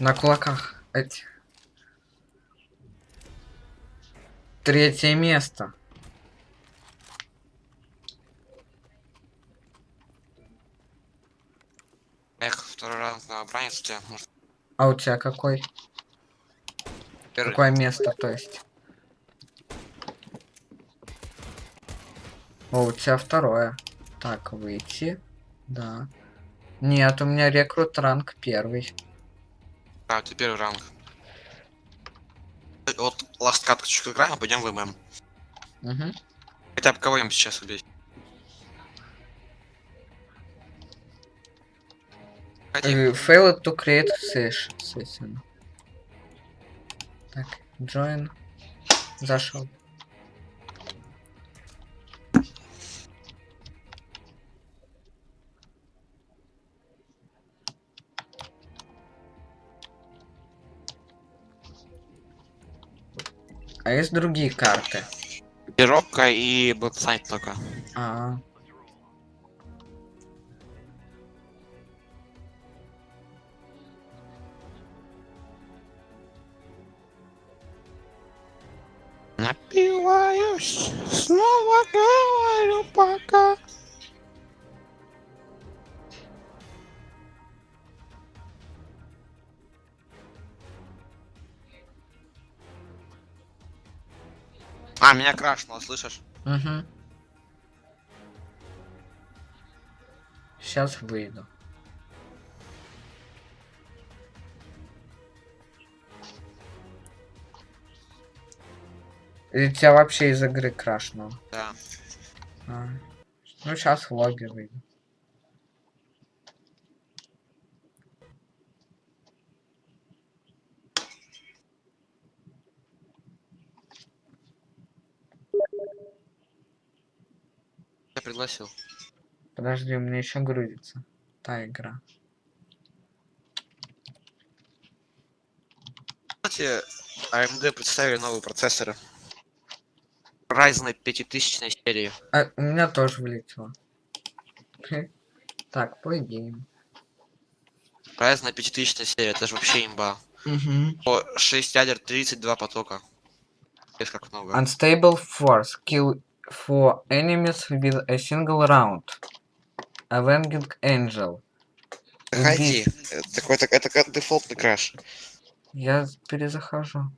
На кулаках. Эти. Третье место. Эх, второй раз на бранец у тебя. Может, А у тебя какой? первый. Какое место, то есть? О, у тебя второе. Так, выйти. Да. Нет, у меня рекрут ранг первый. А, ты первый ранг. Э, Вот ласт каточку играем, а пойдем в ММ. Угу. Хотя бы кого-нибудь сейчас убить. Хотя Failed to create session. Так, join. Зашел. А есть другие карты? Пирока и Блэксайд только. А, Напиваюсь, снова говорю пока. А, меня крашнуло, слышишь? угу. Сейчас выйду. Или тебя вообще из игры крашнуло? Да. А. Ну, сейчас в логи выйду. Пригласил. Подожди, у меня еще грузится. Та игра. Кстати, AMD представили новые процессоры. Ryzen 5000 серии. А, у меня тоже вылетело. <laughs> Так, по гейм. Ryzen 5000 серия, это же вообще имба. Угу. По 6 ядер 32 потока. Видишь, как много. Unstable force. Kill for enemies with a single round. Avenging Angel. Заходи. Это какой-то это как дефолтный краш. Я перезахожу.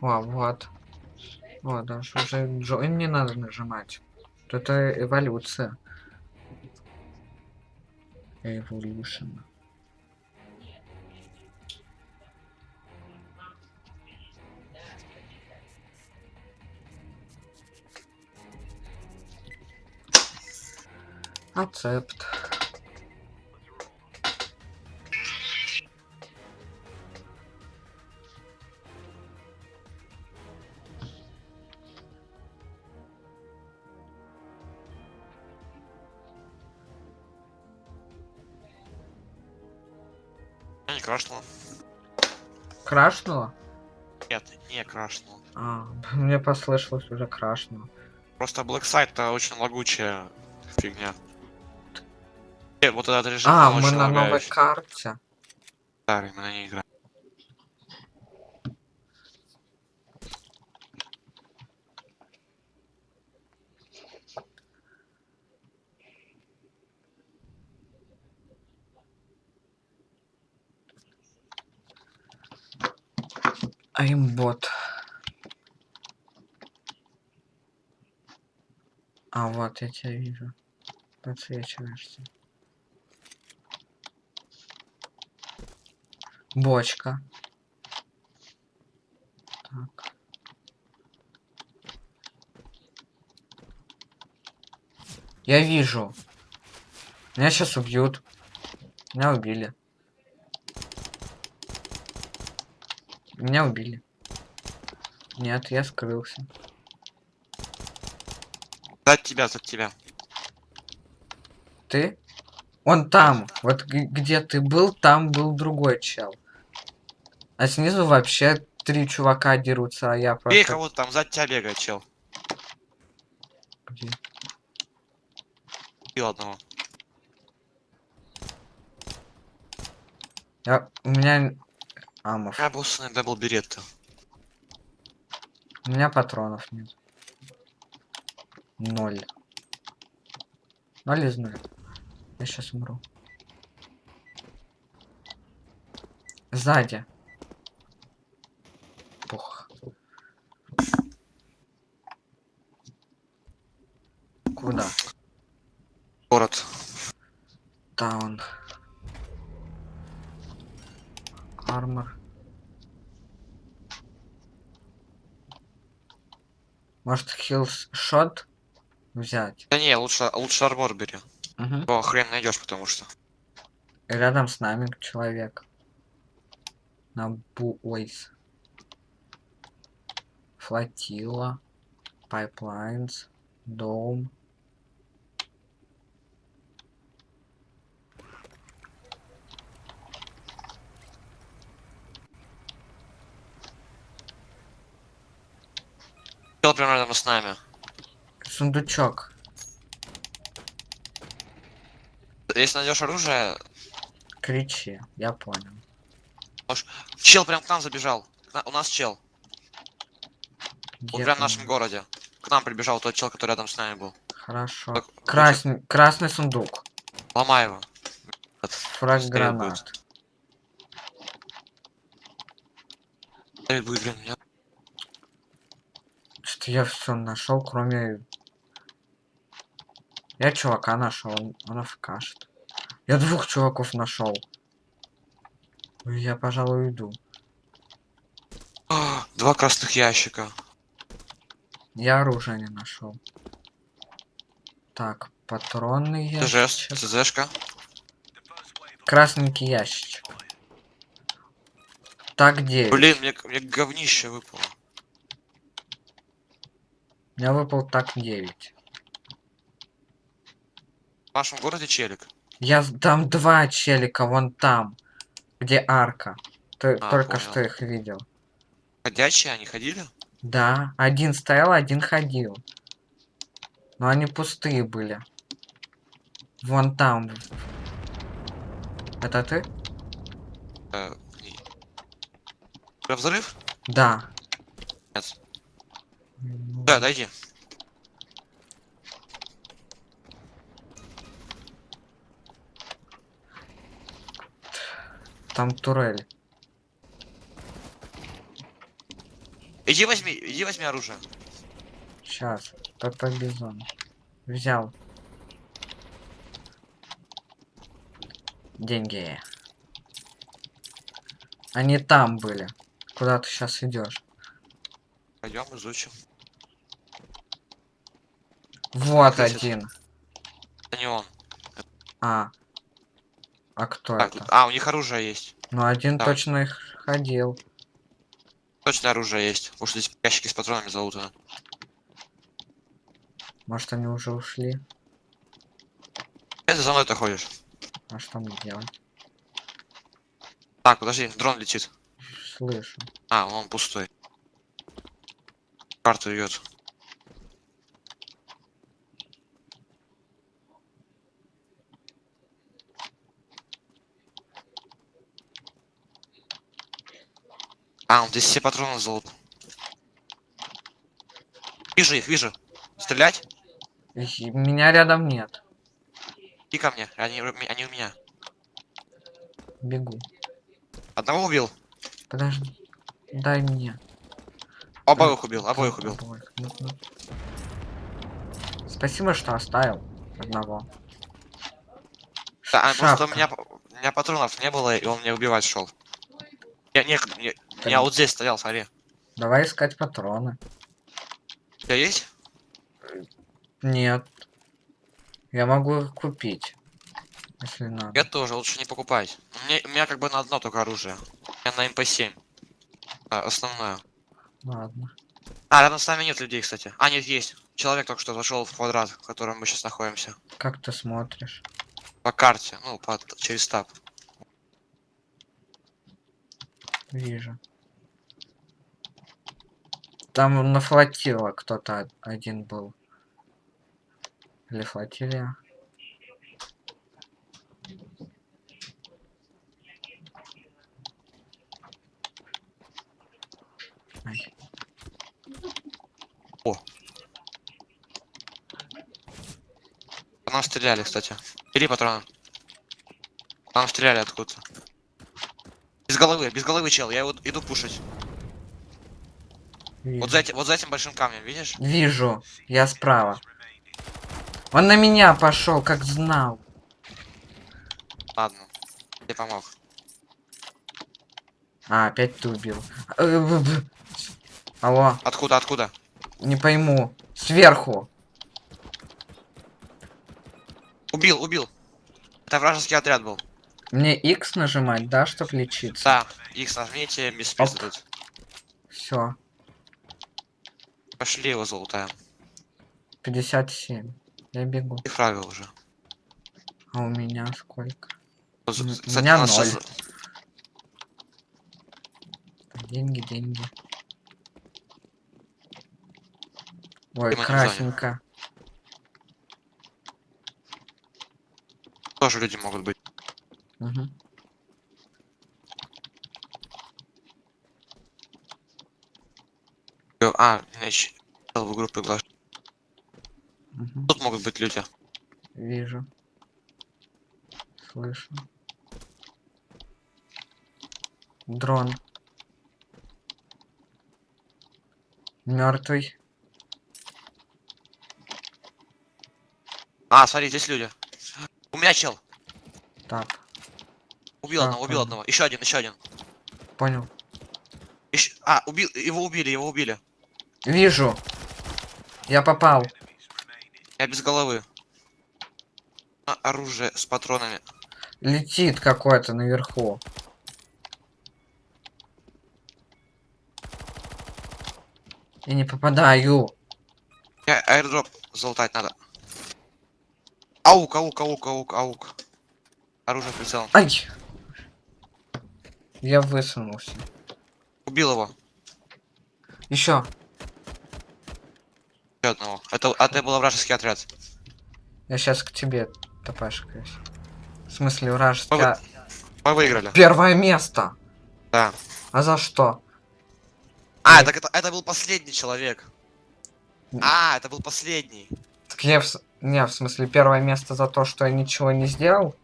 О, вот. Вот, даже уже join не надо нажимать. Это эволюция. Evolution. Accept. Крашнуло? Нет, не крашнула. А, <laughs> мне послышалось уже крашнуло. Просто Black Site это очень лагучая фигня. Э, Вот этот режим А, мы на новой лагающий. карте. Старый, мы на ней играем. Аймбот. А, вот, я тебя вижу. Подсвечиваешься. Бочка. Так. Я вижу. Меня сейчас убьют. Меня убили. Меня убили. Нет, я скрылся. Сзади тебя, за тебя. Ты? Он там. Вот где ты был, там был другой чел. А снизу вообще три чувака дерутся, а я Бей просто... кого-то там, сзади тебя бегает чел. Где? Бил одного. Я... У меня... Амов. Я был с double Beretta. У меня патронов нет. Ноль. Ноль из нуля. Я сейчас умру. Сзади. Пух. Куда? Город. Таун. Армор. Может, хилс шот взять? Да не, лучше, лучше армор бери. Угу. Его хрен найдешь, потому что. Рядом с нами человек. На Буойс. Флотила. Пайплайнс. Дом. Чел прям рядом с нами. Сундучок. Если найдешь оружие, Кричи. Я понял. чел прям к нам забежал. У нас чел. Где Вот прям в нашем городе. К нам прибежал тот чел, который рядом с нами был. Хорошо. Так, Красный, красный сундук. Ломай его. Фраг гранат. Давид будет, блин, я- Что-то я все нашел, кроме... Я чувака нашел, он, он афкашет. Я двух чуваков нашел. Я, пожалуй, уйду. А, Два красных ящика. Я оружие не нашел. Так, патронный ящик. ЦЗшка. Красненький ящичек. Так, 9. Блин, мне, мне говнище выпало. Меня выпал так 9. В нашем городе челик. Я там два челика, вон там, где арка. Ты А, только понял. что их видел. Ходячие они ходили? Да, один стоял, один ходил. Но они пустые были. Вон там. Это ты? Э, взрыв? Да. Нет. Ну, Да, дойди. Там турель. Иди возьми, иди возьми оружие. Сейчас. ПП Бизон. Взял. Деньги. Они там были. Куда ты сейчас идешь? Пойдем изучим. Вот Красит. один. Это не он. А. А кто Так, это? а, у них оружие есть. Ну, один да. точно их ходил. Точно оружие есть. Уж здесь ящики с патронами залутаны. Может, они уже ушли? Это за мной-то ходишь. А что мне делать? Так, подожди, дрон летит. Слышу. А, он пустой. Карту идет. А, он здесь все патроны золот. Вижу их, вижу. Стрелять? Меня рядом нет. И ко мне. Они, они у меня. Бегу. Одного убил. Подожди. Дай мне. Обоих убил, обоих убил. Обоих. Ну, ну. Спасибо, что оставил одного. Да, а, просто у меня, у меня патронов не было, и он меня убивать шел. Я, не, не- Я вот здесь стоял, смотри. Давай искать патроны. У тебя есть? Нет. Я могу их купить. Если надо. Я тоже, лучше не покупать. У меня, у меня как бы на одно только оружие. Меня на МП-7. А, основное. Ладно. А, рядом с нами нет людей, кстати. А, нет, есть. Человек только что зашел в квадрат, в котором мы сейчас находимся. Как ты смотришь? По карте, ну, по, через таб. Вижу. Там на флотила кто-то один был. Или флотилия. Ай. По нам стреляли, кстати. Бери патроны. По нам стреляли откуда-то. Без головы, без головы, чел. Я вот иду пушить. Вижу. Вот за, эти- вот за этим большим камнем, видишь? Вижу. Я справа. Он на меня пошел, как знал. Ладно. Я помог. А, опять ты убил. Э, Алло, Откуда, откуда? не пойму. Сверху. Убил, убил. Это вражеский отряд был. Мне X нажимать, да, чтобы лечиться? Да, их нажмите, без дают. Все. Пошли его золотая. 57. Я бегу. И фрага уже. А у меня сколько? Вот, М, кстати, у меня ноль. щас- Деньги, деньги. Ой, красненько. тоже люди могут быть. Мгм. А, значит, в группу приглашаю. Мгм. Тут могут быть люди. Вижу. Слышу. Дрон. Мертвый. А, смотри, здесь люди. У меня чел. Так, Убил Так, одного, убил понял. одного. Еще один, еще один. понял. Ещё- А, убил, его убили, его убили. Вижу. Я попал. Я без головы. Оружие с патронами. Летит какой-то наверху. Я не попадаю. Я аирдроп залутать надо. Аук, аук, аук, аук, аук. Оружие прицелом. Ай! Я высунулся. Убил его. Еще. Еще одного. Это, а это был вражеский отряд. Я сейчас к тебе топашкаюсь. В смысле, вражеский... А- Мы выиграли. Первое место! Да. А за что? А, Ой. так это, это был последний человек. А, это был последний. Так я в... Не, в смысле, первое место за то, что я ничего не сделал?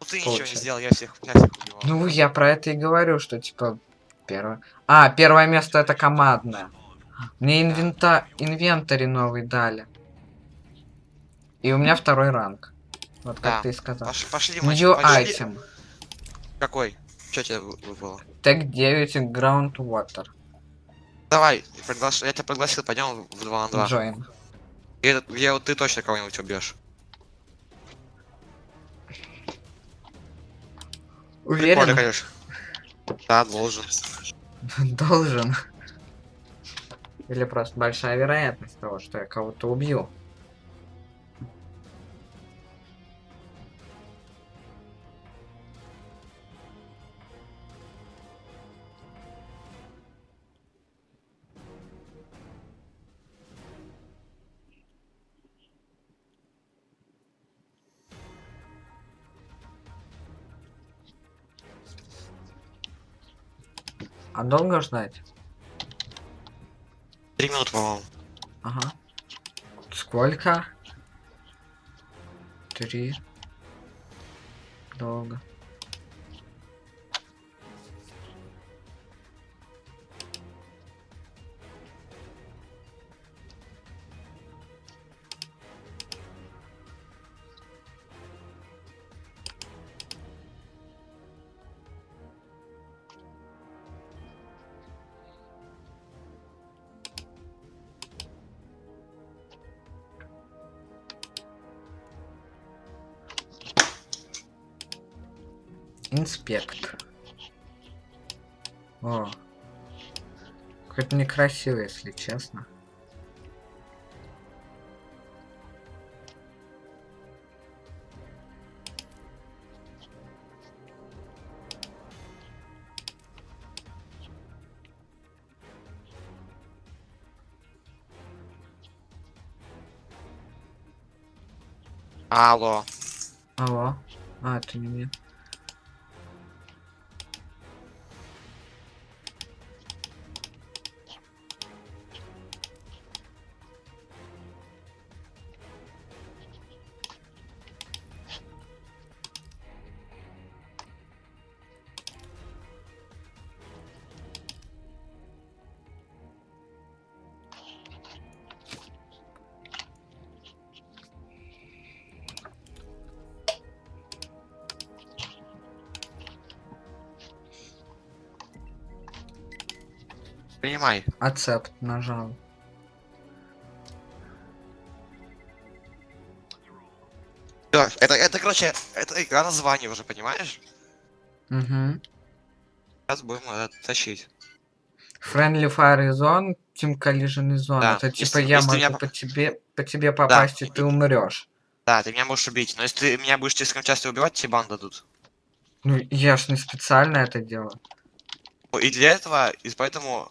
Ну ты ничего не Получается. сделал, я всех, я всех убивал. Ну, я про это и говорю, что, типа, первое... А, первое место это командное. Мне инвента... инвентарь новый дали. И у меня второй ранг. Вот как Да. ты и сказал. Пош- пошли, New пошли. item. Какой? Что тебе вы- выпало? Тег 9 Groundwater. Давай, приглаш- я тебя пригласил, пойдем в 2 на 2. Join. Где, где вот ты точно кого-нибудь убьешь. Прикольно, Уверен? конечно. Да, должен. <laughs> Должен. Или просто большая вероятность того, что я кого-то убью. А долго ждать? Три минуты, по-моему. Ага. Сколько? Три. Долго. Инспект. О. Какой-то некрасивый, если честно. Алло. Алло. А, это не мне. Ацепт нажал. Всё, это, это, короче, это игра название уже, понимаешь? Угу. Сейчас будем это тащить. Friendly Fire Zone, Team Collision Zone. Да, Это если- типа я если могу меня по- тебе по тебе попасть, и и- ты умрешь. Да, ты меня можешь убить, но если ты меня будешь слишком часто убивать, тебе бан дадут. Ну, я ж не специально это делаю. Ну, И для этого, и поэтому...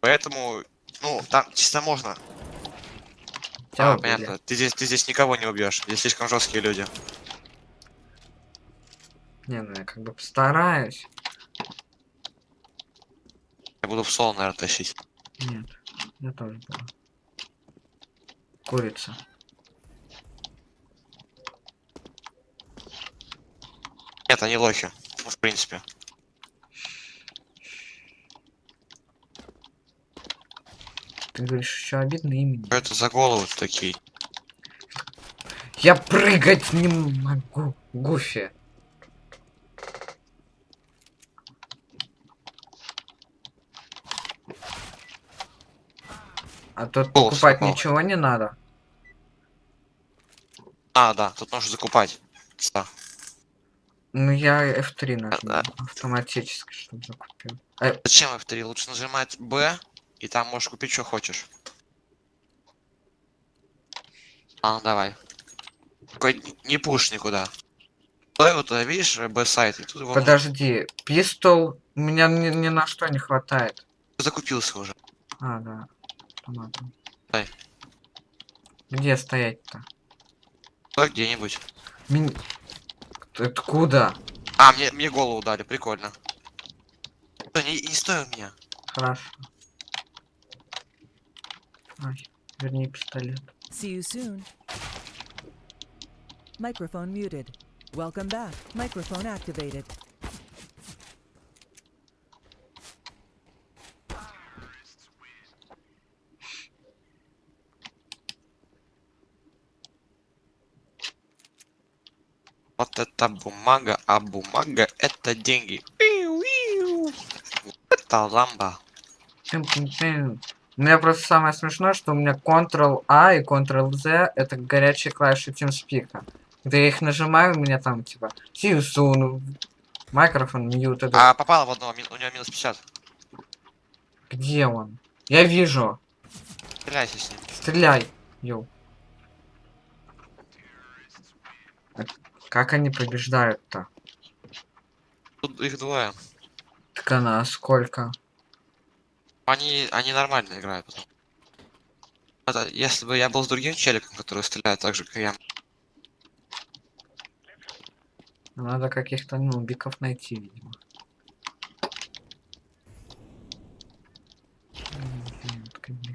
Поэтому, ну, там чисто можно. А, убили. понятно. Ты здесь, ты здесь никого не убьешь. Здесь слишком жесткие люди. Не, ну я как бы постараюсь. Я буду в соло, наверное, тащить. Нет, я тоже буду. Курица. Нет, они лохи. Ну, в принципе. Ты говоришь, еще обидно имени. Что это за головы такие? Я прыгать не могу, Гуфи. А тут Голос покупать попал. ничего не надо. А, да, тут можно закупать. Да. Ну я F3 нажму А, автоматически, чтобы закупил. Э, Зачем F3? Лучше нажимать B, и там можешь купить, что хочешь. А, давай. Н- не пуш никуда. Стой вот туда, видишь, B-сайт, и тут его подожди, пистол у меня ни, ни на что не хватает. закупился уже. А, да. Автоматом. Дай. Где стоять-то? Стой где-нибудь. Мин- Откуда? А, мне, мне голову дали, прикольно. Не, не стой у меня. Хорошо. Ай, верни пистолет. See you soon. Microphone muted. Welcome back. Microphone activated. Вот это бумага, а бумага это деньги. Пиу-иу. Это ламба. Тым-тым-тым. У меня просто самое смешное, что у меня Ctrl-A и Ctrl-Z это горячие клавиши TeamSpeak. Когда я их нажимаю, у меня там типа soon, микрофон, мьют, это... А попало в одного, у него минус 50. Где он? Я вижу. Стреляйся с ним. Стреляй. Йоу. А Как они побеждают-то? Тут их двое. Так она сколько? Они, они нормально играют. потом. Это, если бы я был с другим челиком, который стреляет так же, как я. Надо каких-то нубиков найти, видимо.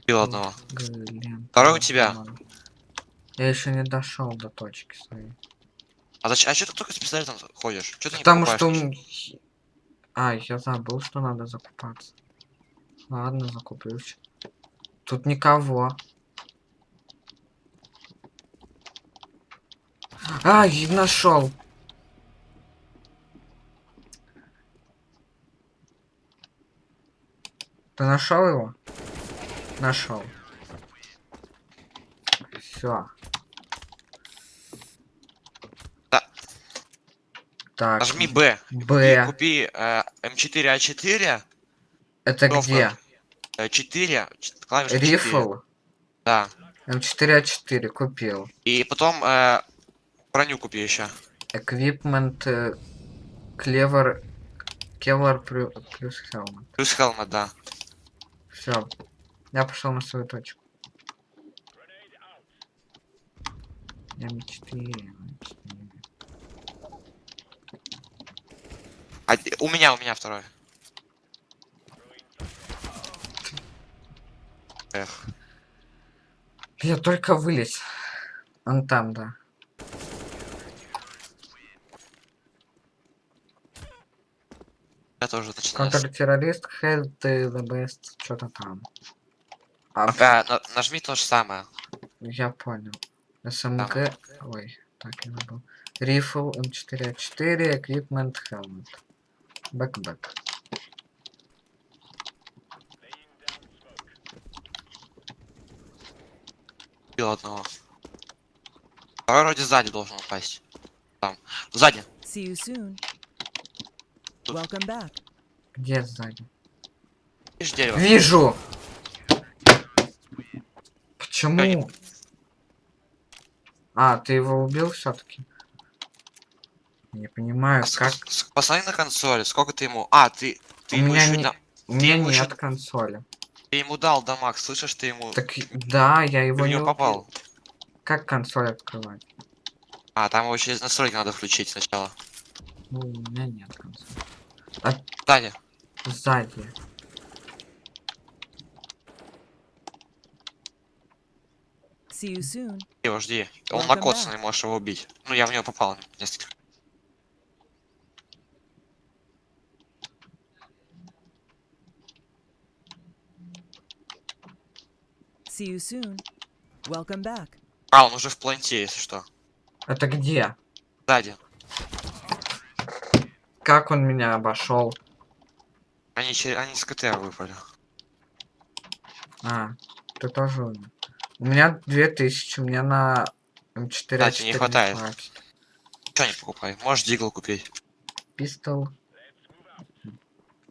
Убил одного. Глент, Второй у тебя. Я еще не дошел до точки своей. А зачем? А что ты только с пистолетом ходишь? Что ты Потому не что... ничего? А, я забыл, что надо закупаться. Ладно, закуплюсь. Тут никого. А, и нашел. Ты нашел его? Нашел. Все. Да. Так. Нажми Б. Б. Купи э, М4А4. Это Кнопка. где? э, 4. ч- Клавиша 4. Рифл. Да. М4А4 купил. И потом э, броню купи еще. Эквипмент э, Клевер Кевлар плю- плюс Хелмет. Плюс хелмет, да. Все. Я пошел на свою точку. М4, М4. А, у меня, у меня второй. Эх. Я только вылез. Он там, да. Я тоже начинаю. с- Контртеррорист, Kevlar Vest, что-то там. А, Ага, на- нажми то же самое. я понял. SMG... Ой, так, я забыл. Rifle, M4A4, Equipment, Helmet. Back-back. Убил одного. Второй вроде сзади должен упасть. Там. Сзади. See you soon. Тут. Welcome back. Где сзади? Видишь дерево? Вижу! Почему? А, ты его убил все-таки? Не понимаю, А как... Посмотри на консоли, сколько ты ему... А, ты, ты У ему меня еще не- да- У меня ещё- нет консоли. Ты ему дал дамаг, слышишь, ты ему... Так, да, я его не него попал. Как консоль открывать? А, там его через настройки надо включить сначала. Ну, у меня нет консоли. Сзади. See you soon. Его жди. Он накоцанный, можешь его убить. Ну, я в него попал. Несколько. See you soon. Welcome back. А, он уже в планте, если что. Это где? Сзади. Как он меня обошел? Они, они с КТ выпали. А, ты тоже умер. У меня 2000, мне на М4 Да, тебе не А4 хватает. Что не покупай? Можешь дигл купить. Пистол.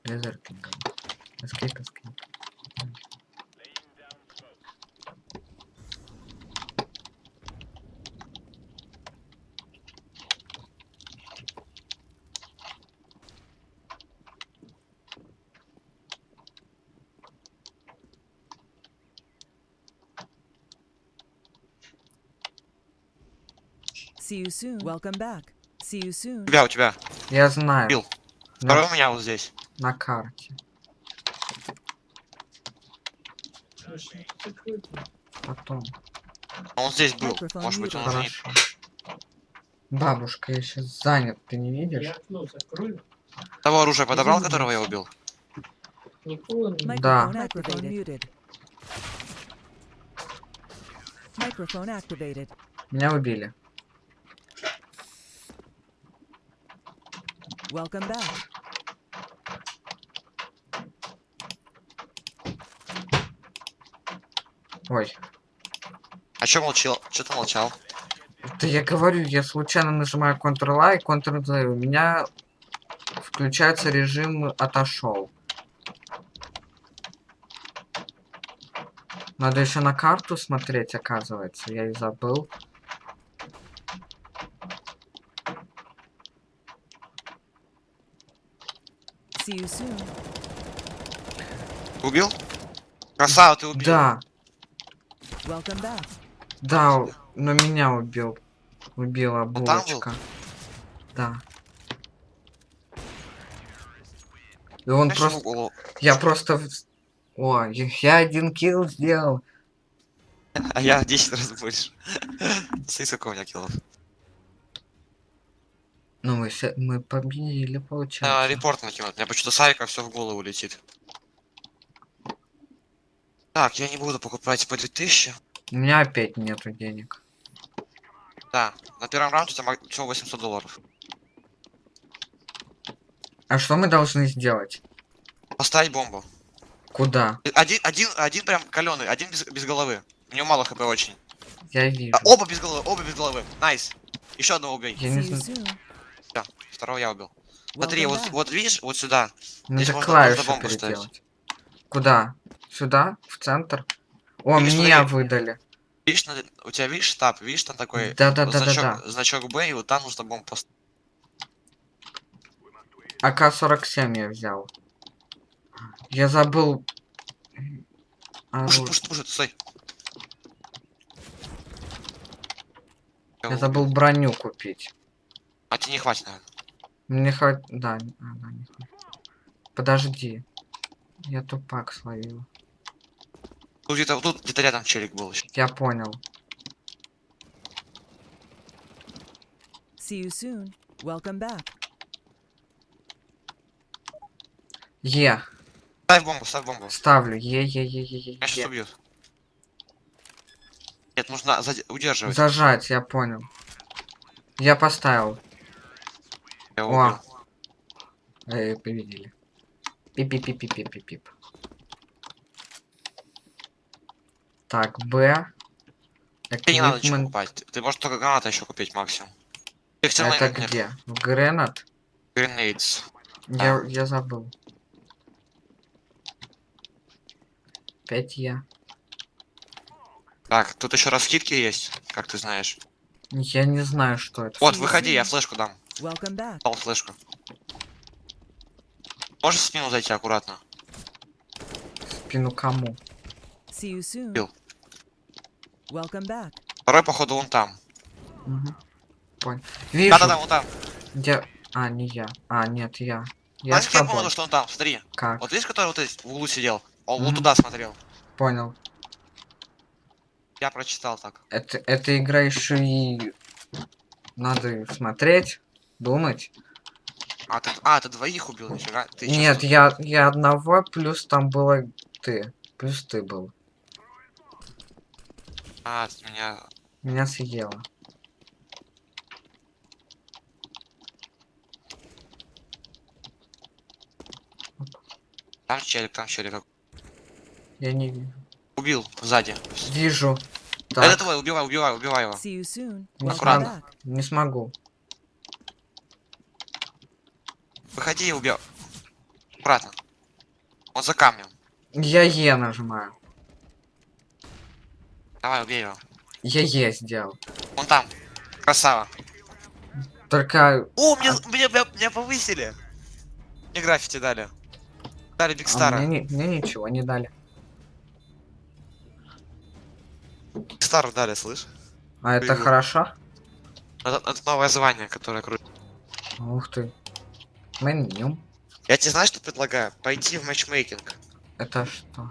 Лезер. Эскейп, эскейп. See you soon. Welcome back. See you У soon. тебя, у тебя. Я знаю. Бил. На, Второй у меня вот здесь. на карте. Потом. Он здесь был. Может быть, он. Хорошо. Бабушка, я сейчас занят, ты не видишь? Я окно закрою. Того оружия подобрал, которого я убил? Да. Меня убили. Welcome back. Ой. А чё молчал? Чё ты молчал? Да я говорю, я случайно нажимаю Ctrl-A и Ctrl-Z. У меня включается режим отошел. Надо еще на карту смотреть, оказывается. Я и забыл. See you soon. Убил? Красава, ты убил. Да, Welcome back. да, но меня убил. Убила был? булочка. Да. И он Знаешь, просто... голову- Я просто... О, я один килл сделал. А я в 10 раз больше. <laughs> Смотри, сколько у меня киллов. Ну, мы, мы победили, А, получается. репорт накинут. Мне почему-то Сарика все в голову летит. Так, я не буду покупать по 2000. У меня опять нету денег. Да, на первом раунде у тебя мак- всего 800 долларов. А что мы должны сделать? Поставить бомбу. Куда? Один, один, один прям каленый, один без, без головы. У него мало хп очень. Я вижу. А, оба без головы, оба без головы. Nice. Еще одного убей. Я не знаю. Да, второго я убил. Смотри, Welcome вот, вот видишь, вот сюда. Надо здесь можно- клавиши можно бомбу ставить. переделать. Куда? Сюда? В центр? О, Или меня смотри. выдали. Видишь, у тебя видишь штаб, видишь там такой вот Да-да-да-да-да. значок, значок Б, и вот там нужно бомбу поставить. АК-47 я взял. Я забыл... Пушит, оружие. пушит, пушит, стой. Я забыл броню купить. А тебе не хватит, наверное. Мне хватит... Да, а, да, не хватит. Подожди. Я тупак словил. Тут где-то тут где-то рядом челик был еще. Я понял. See you soon. Welcome back. Е. Ставь бомбу, ставь бомбу. Ставлю. Е-е-е-е-е. Меня сейчас убьют. Нет, нужно заде- удерживать. Зажать, я понял. Я поставил. Я О. Эй, победили. Пип-пип-пип-пип-пип-пип. Так, Б. Тебе не надо ничего покупать. Ты, ты можешь только гранаты еще купить максимум. Это где? В Гренат? Grenades. Я, я забыл. 5 я. Так, тут еще раз скидки есть, как ты знаешь. Я не знаю, что это. Вот, выходи, я флешку дам. Welcome back. Дал флешку. Можешь в спину зайти аккуратно? В спину кому? See you soon. Bill. Welcome back. Второй, походу, вон там. Угу. Понял. Вижу. Да-да-да, вон там. Где... А, не я. А, нет, я. Я Знаешь, как я помню, что он там? Смотри. Как? Вот видишь, который вот здесь в углу сидел? Он вот Мгм. туда смотрел. Понял. Я прочитал так. Это, эта игра еще и надо смотреть, думать. А, ты, а, ты двоих убил, нифига. Ты Нет, я, я одного, плюс там было ты. Плюс ты был. А, ты меня... Меня съела. Там челик, там челик. Я не вижу. Убил, сзади. Вижу. Это Так, твой, убивай, убивай, убивай его. Аккуратно. не смогу. Выходи и убил. Аккуратно. Он за камнем. Я Е нажимаю. Давай, убей его. Я Е сделал. Он там. Красава. Только О, мне, меня, меня, меня повысили. Мне граффити дали. Дали а Бигстара. мне, ни- мне ничего не дали. Бигстару дали, слышь? А это Привет. хорошо? Это, это новое звание, которое крутит. Ух ты. Меню. Я тебе знаешь, что предлагаю? Пойти в матчмейкинг. Это что?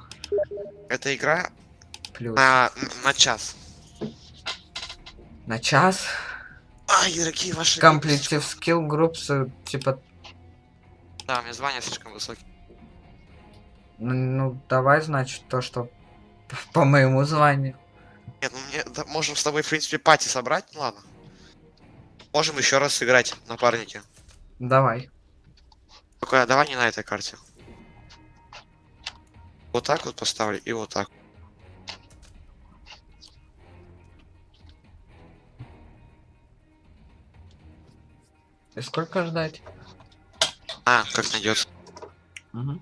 Это игра Плюс. на, на час. На час. Ай, дорогие ваши... Skill groups, э, типа, Да, у меня звание слишком высокое. ну, ну, давай, значит, то, что <laughs> по моему званию. Нет, ну мне... да, можем с тобой, в принципе, пати собрать, ну ладно. Можем еще раз сыграть, напарники. Давай. Только давай не на этой карте. Вот так вот поставлю и вот так. И сколько ждать? А, как найдется. Мгм.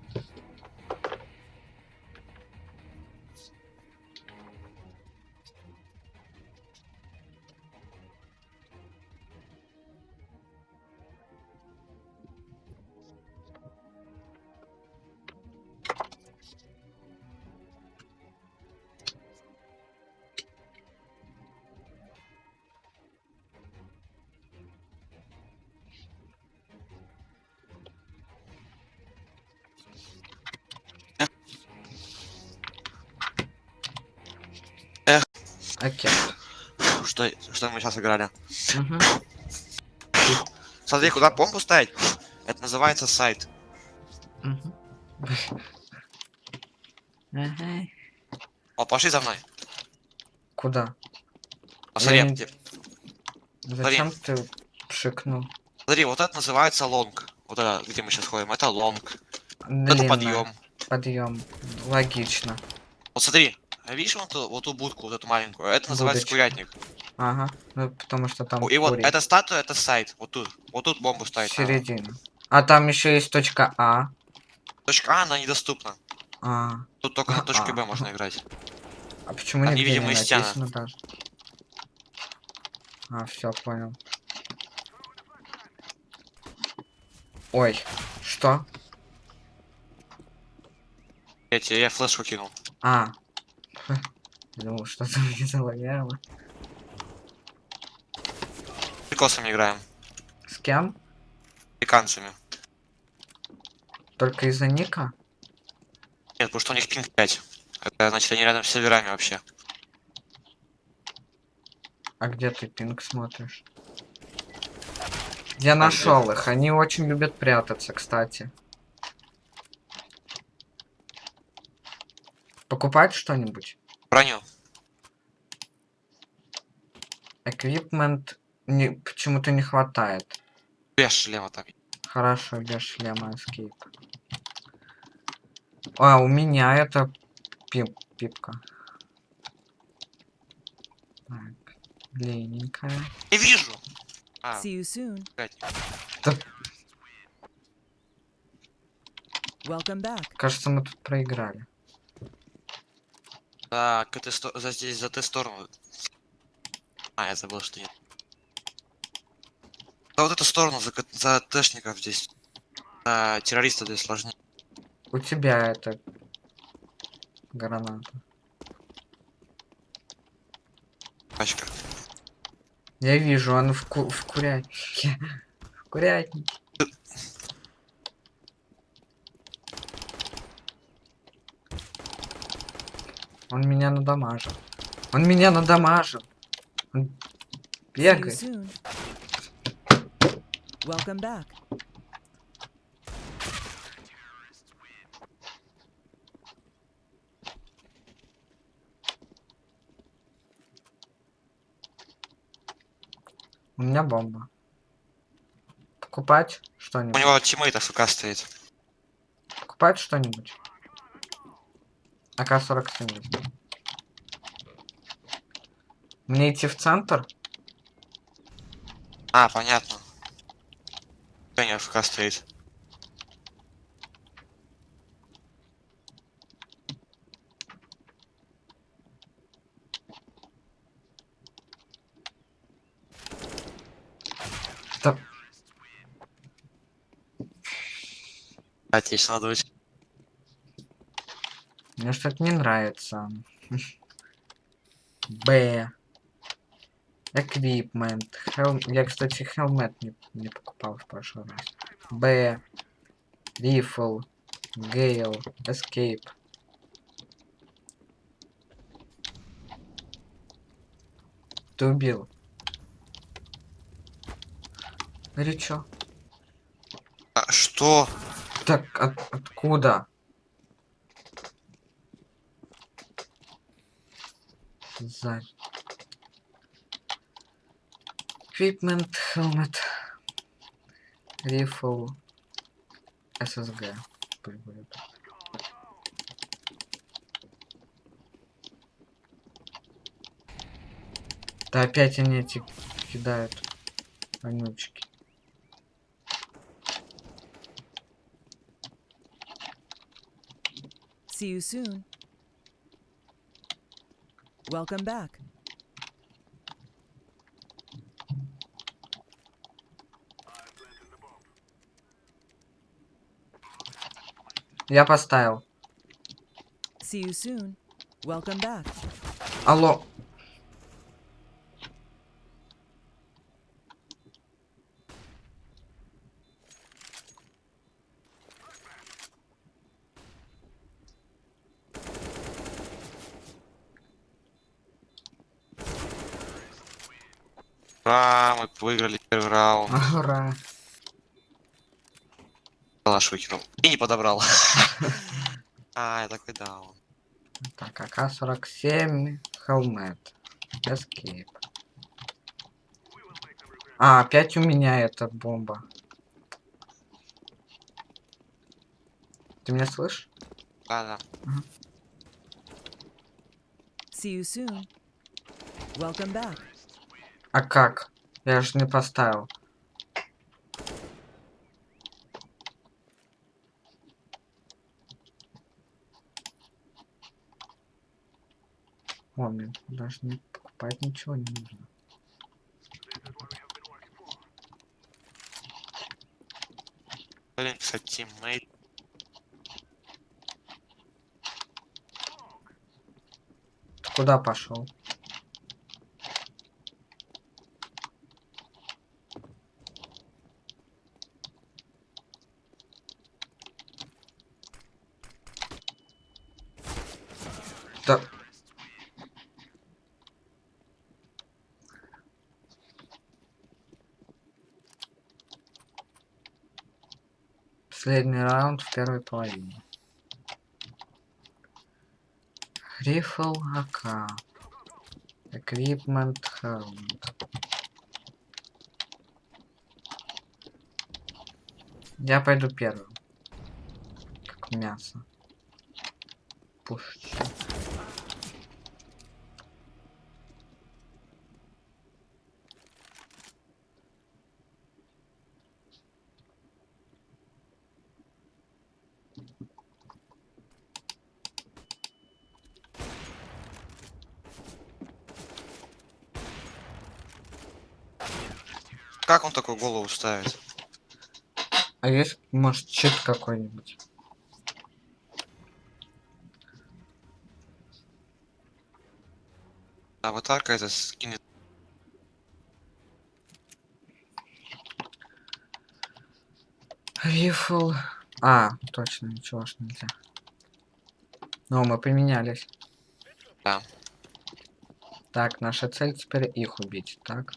Сейчас играли? Мгм. Смотри, куда бомбу ставить? Это называется сайт. Ага. О, пошли за мной. Куда? Посмотри, Я где- Зачем ты пшикнул? смотри, вот это называется long. Вот это, где мы сейчас ходим, это long. Это Длинная. подъем. Подъем. Логично. Вот смотри, а видишь вот ту, вот ту будку, вот эту маленькую? Это называется Будочка. курятник. Ага. Ну, потому что там И вот эта статуя, это сайт. Вот тут. Вот тут бомбу ставить. середина. А там еще есть точка А. Точка А, она недоступна. А, Тут только на точке Б А. можно играть. а почему Там нигде не невидимые стены. даже? А, все, понял. Ой, что? Я тебе, я флешку кинул. А. <laughs> Думал, что-то <laughs> мне залагало. Прикосами играем. С кем? Американцами. Только из-за ника? Нет, потому что у них пинг 5. Это значит они рядом с серверами вообще. А где ты пинг смотришь? Я нашел их. Они очень любят прятаться, кстати. Покупать что-нибудь? Броню. Эквипмент не, почему-то не хватает. Без шлема там. Хорошо, без шлема эскейп. А, у меня это пип, пипка. Так, длинненькая. Не вижу! А, See you soon. Welcome back. Кажется, мы тут проиграли. за, к этой сто- за здесь, за ту сторону. А, я забыл, что нет. За вот эту сторону, за, за тэшников здесь. За террористов здесь сложнее. У тебя это граната. Пачка. Я вижу, он в, ку в курятнике. В курятнике. Он меня надамажил. Он меня надамажил. Он бегает. Welcome back. У меня бомба. Покупать У что-нибудь? него teammate AFK стоит. Покупать что-нибудь? АК-47 возьму. Мне идти в центр? А, понятно. Него AFK стоит. Да, Отлично, дочь. мне что-то не нравится. <laughs> Б. Эквипмент. Я, кстати, хелмет не, не покупал в прошлый раз. Б. Рифл. Гейл. Эскейп. Ты убил. Или чё? А, что? Так, от- откуда? Сзади. Equipment, helmet, rifle, SSG. Да опять они эти кидают. Вонючки. See you soon. Welcome back. Я поставил. See you soon. Welcome back. Алло. Ура, мы выиграли первый раунд. Ура. Выкинул. И не подобрал. <laughs> А, я такой даун. Так, АК-47, Helmet, Escape. А, опять у меня эта бомба. Ты меня слышишь? Да, да. See you soon. Welcome back. А как? Я же не поставил. О, мне даже не покупать ничего не нужно. Блин, кстати. Ты куда пошел? Да. Последний раунд в первой половине. Рифл АК. Эквипмент Helmet. Я пойду первым. Как мясо. Пушечка. Как он такую голову ставит? А есть, может, чит какой-нибудь? Аватарка это скинет. Рифл. А, точно, ничего ж нельзя. Но мы поменялись. Да. Так, наша цель теперь их убить, так?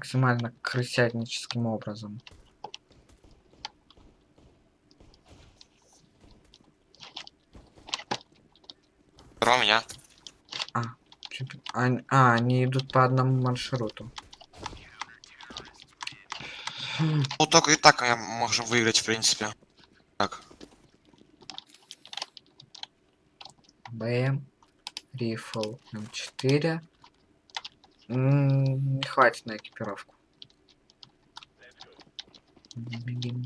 Максимально крысятническим образом. Про меня. Чё-то- ань- А, они идут по одному маршруту. Ну только и так мы можем выиграть, в принципе. Так. БМ. Рифл М4. М, Не хватит на экипировку. Бегим.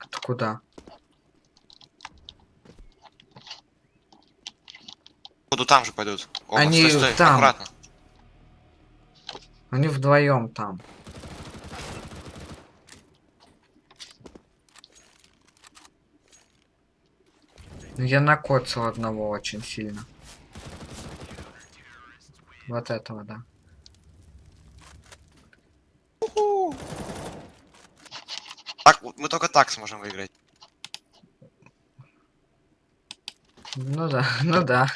Это куда? Буду там же пойдут. Оба, Они стой, стой, там. аккуратно. Они вдвоем там. Ну, Я накоцал одного очень сильно. Вот этого, да. Так, вот мы только так сможем выиграть. Ну да, <laughs> ну да.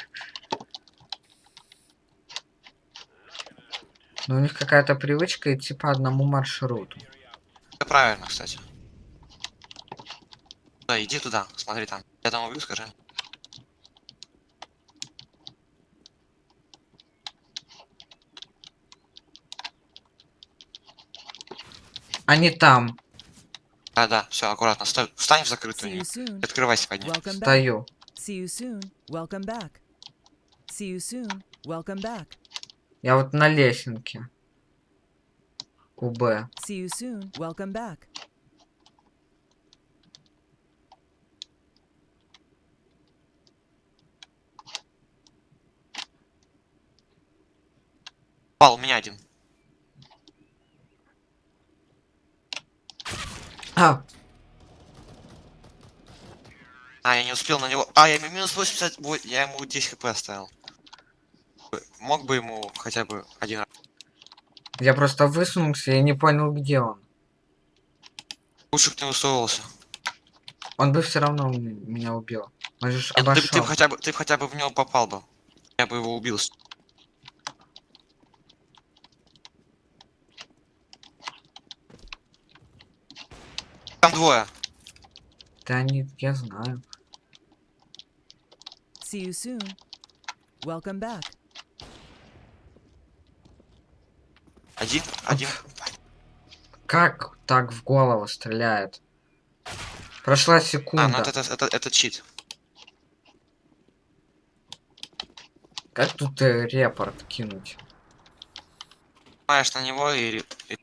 Но у них какая-то привычка идти по одному маршруту. Это правильно, кстати. Да, иди туда, смотри там. Я там убью, скажи. Они там. Да, да, все, аккуратно. Стой, встань в закрытую. Открывайся под back. Стою. See you soon. Welcome back. See you soon. Welcome back. Я вот на лесенке. У Б. See you soon. Welcome back. Пал, у меня один. А, А, я не успел на него. А, я ему минус 80, во- я ему 10 хп оставил. Мог бы ему хотя бы один раз. я просто высунулся и не понял, где он. Лучше бы ты высовывался. Он бы все равно меня убил. Он же Нет, ты, ты хотя бы, ты хотя бы в него попал бы. Я бы его убил. Там двое. Да они, я знаю. See you soon. Welcome back. Один, один. Как так в голову стреляет? Прошла А, ну секунда. это, это, это, это чит. Как тут э, репорт кинуть? Нажимаешь на него и, и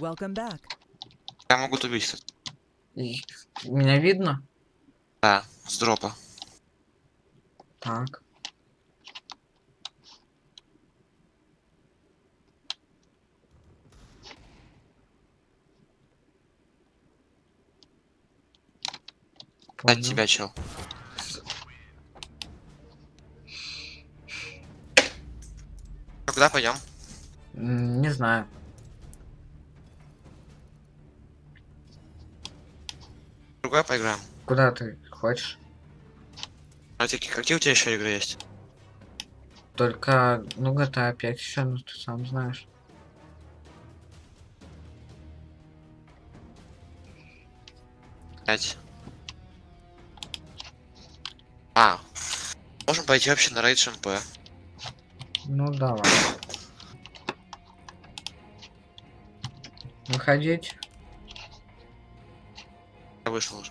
Welcome back. Я могу убить, Меня видно? Да, с дропа. Так. Понял. тебя, чел. Куда пойдем? Не знаю. Другой поиграем. Куда ты хочешь? А ты- какие у тебя еще игры есть? Только, ну GTA 5 еще, ну ты сам знаешь. Пять. А. Можем пойти вообще на рейд ШМП. Ну давай. Выходить? Я вышел уже.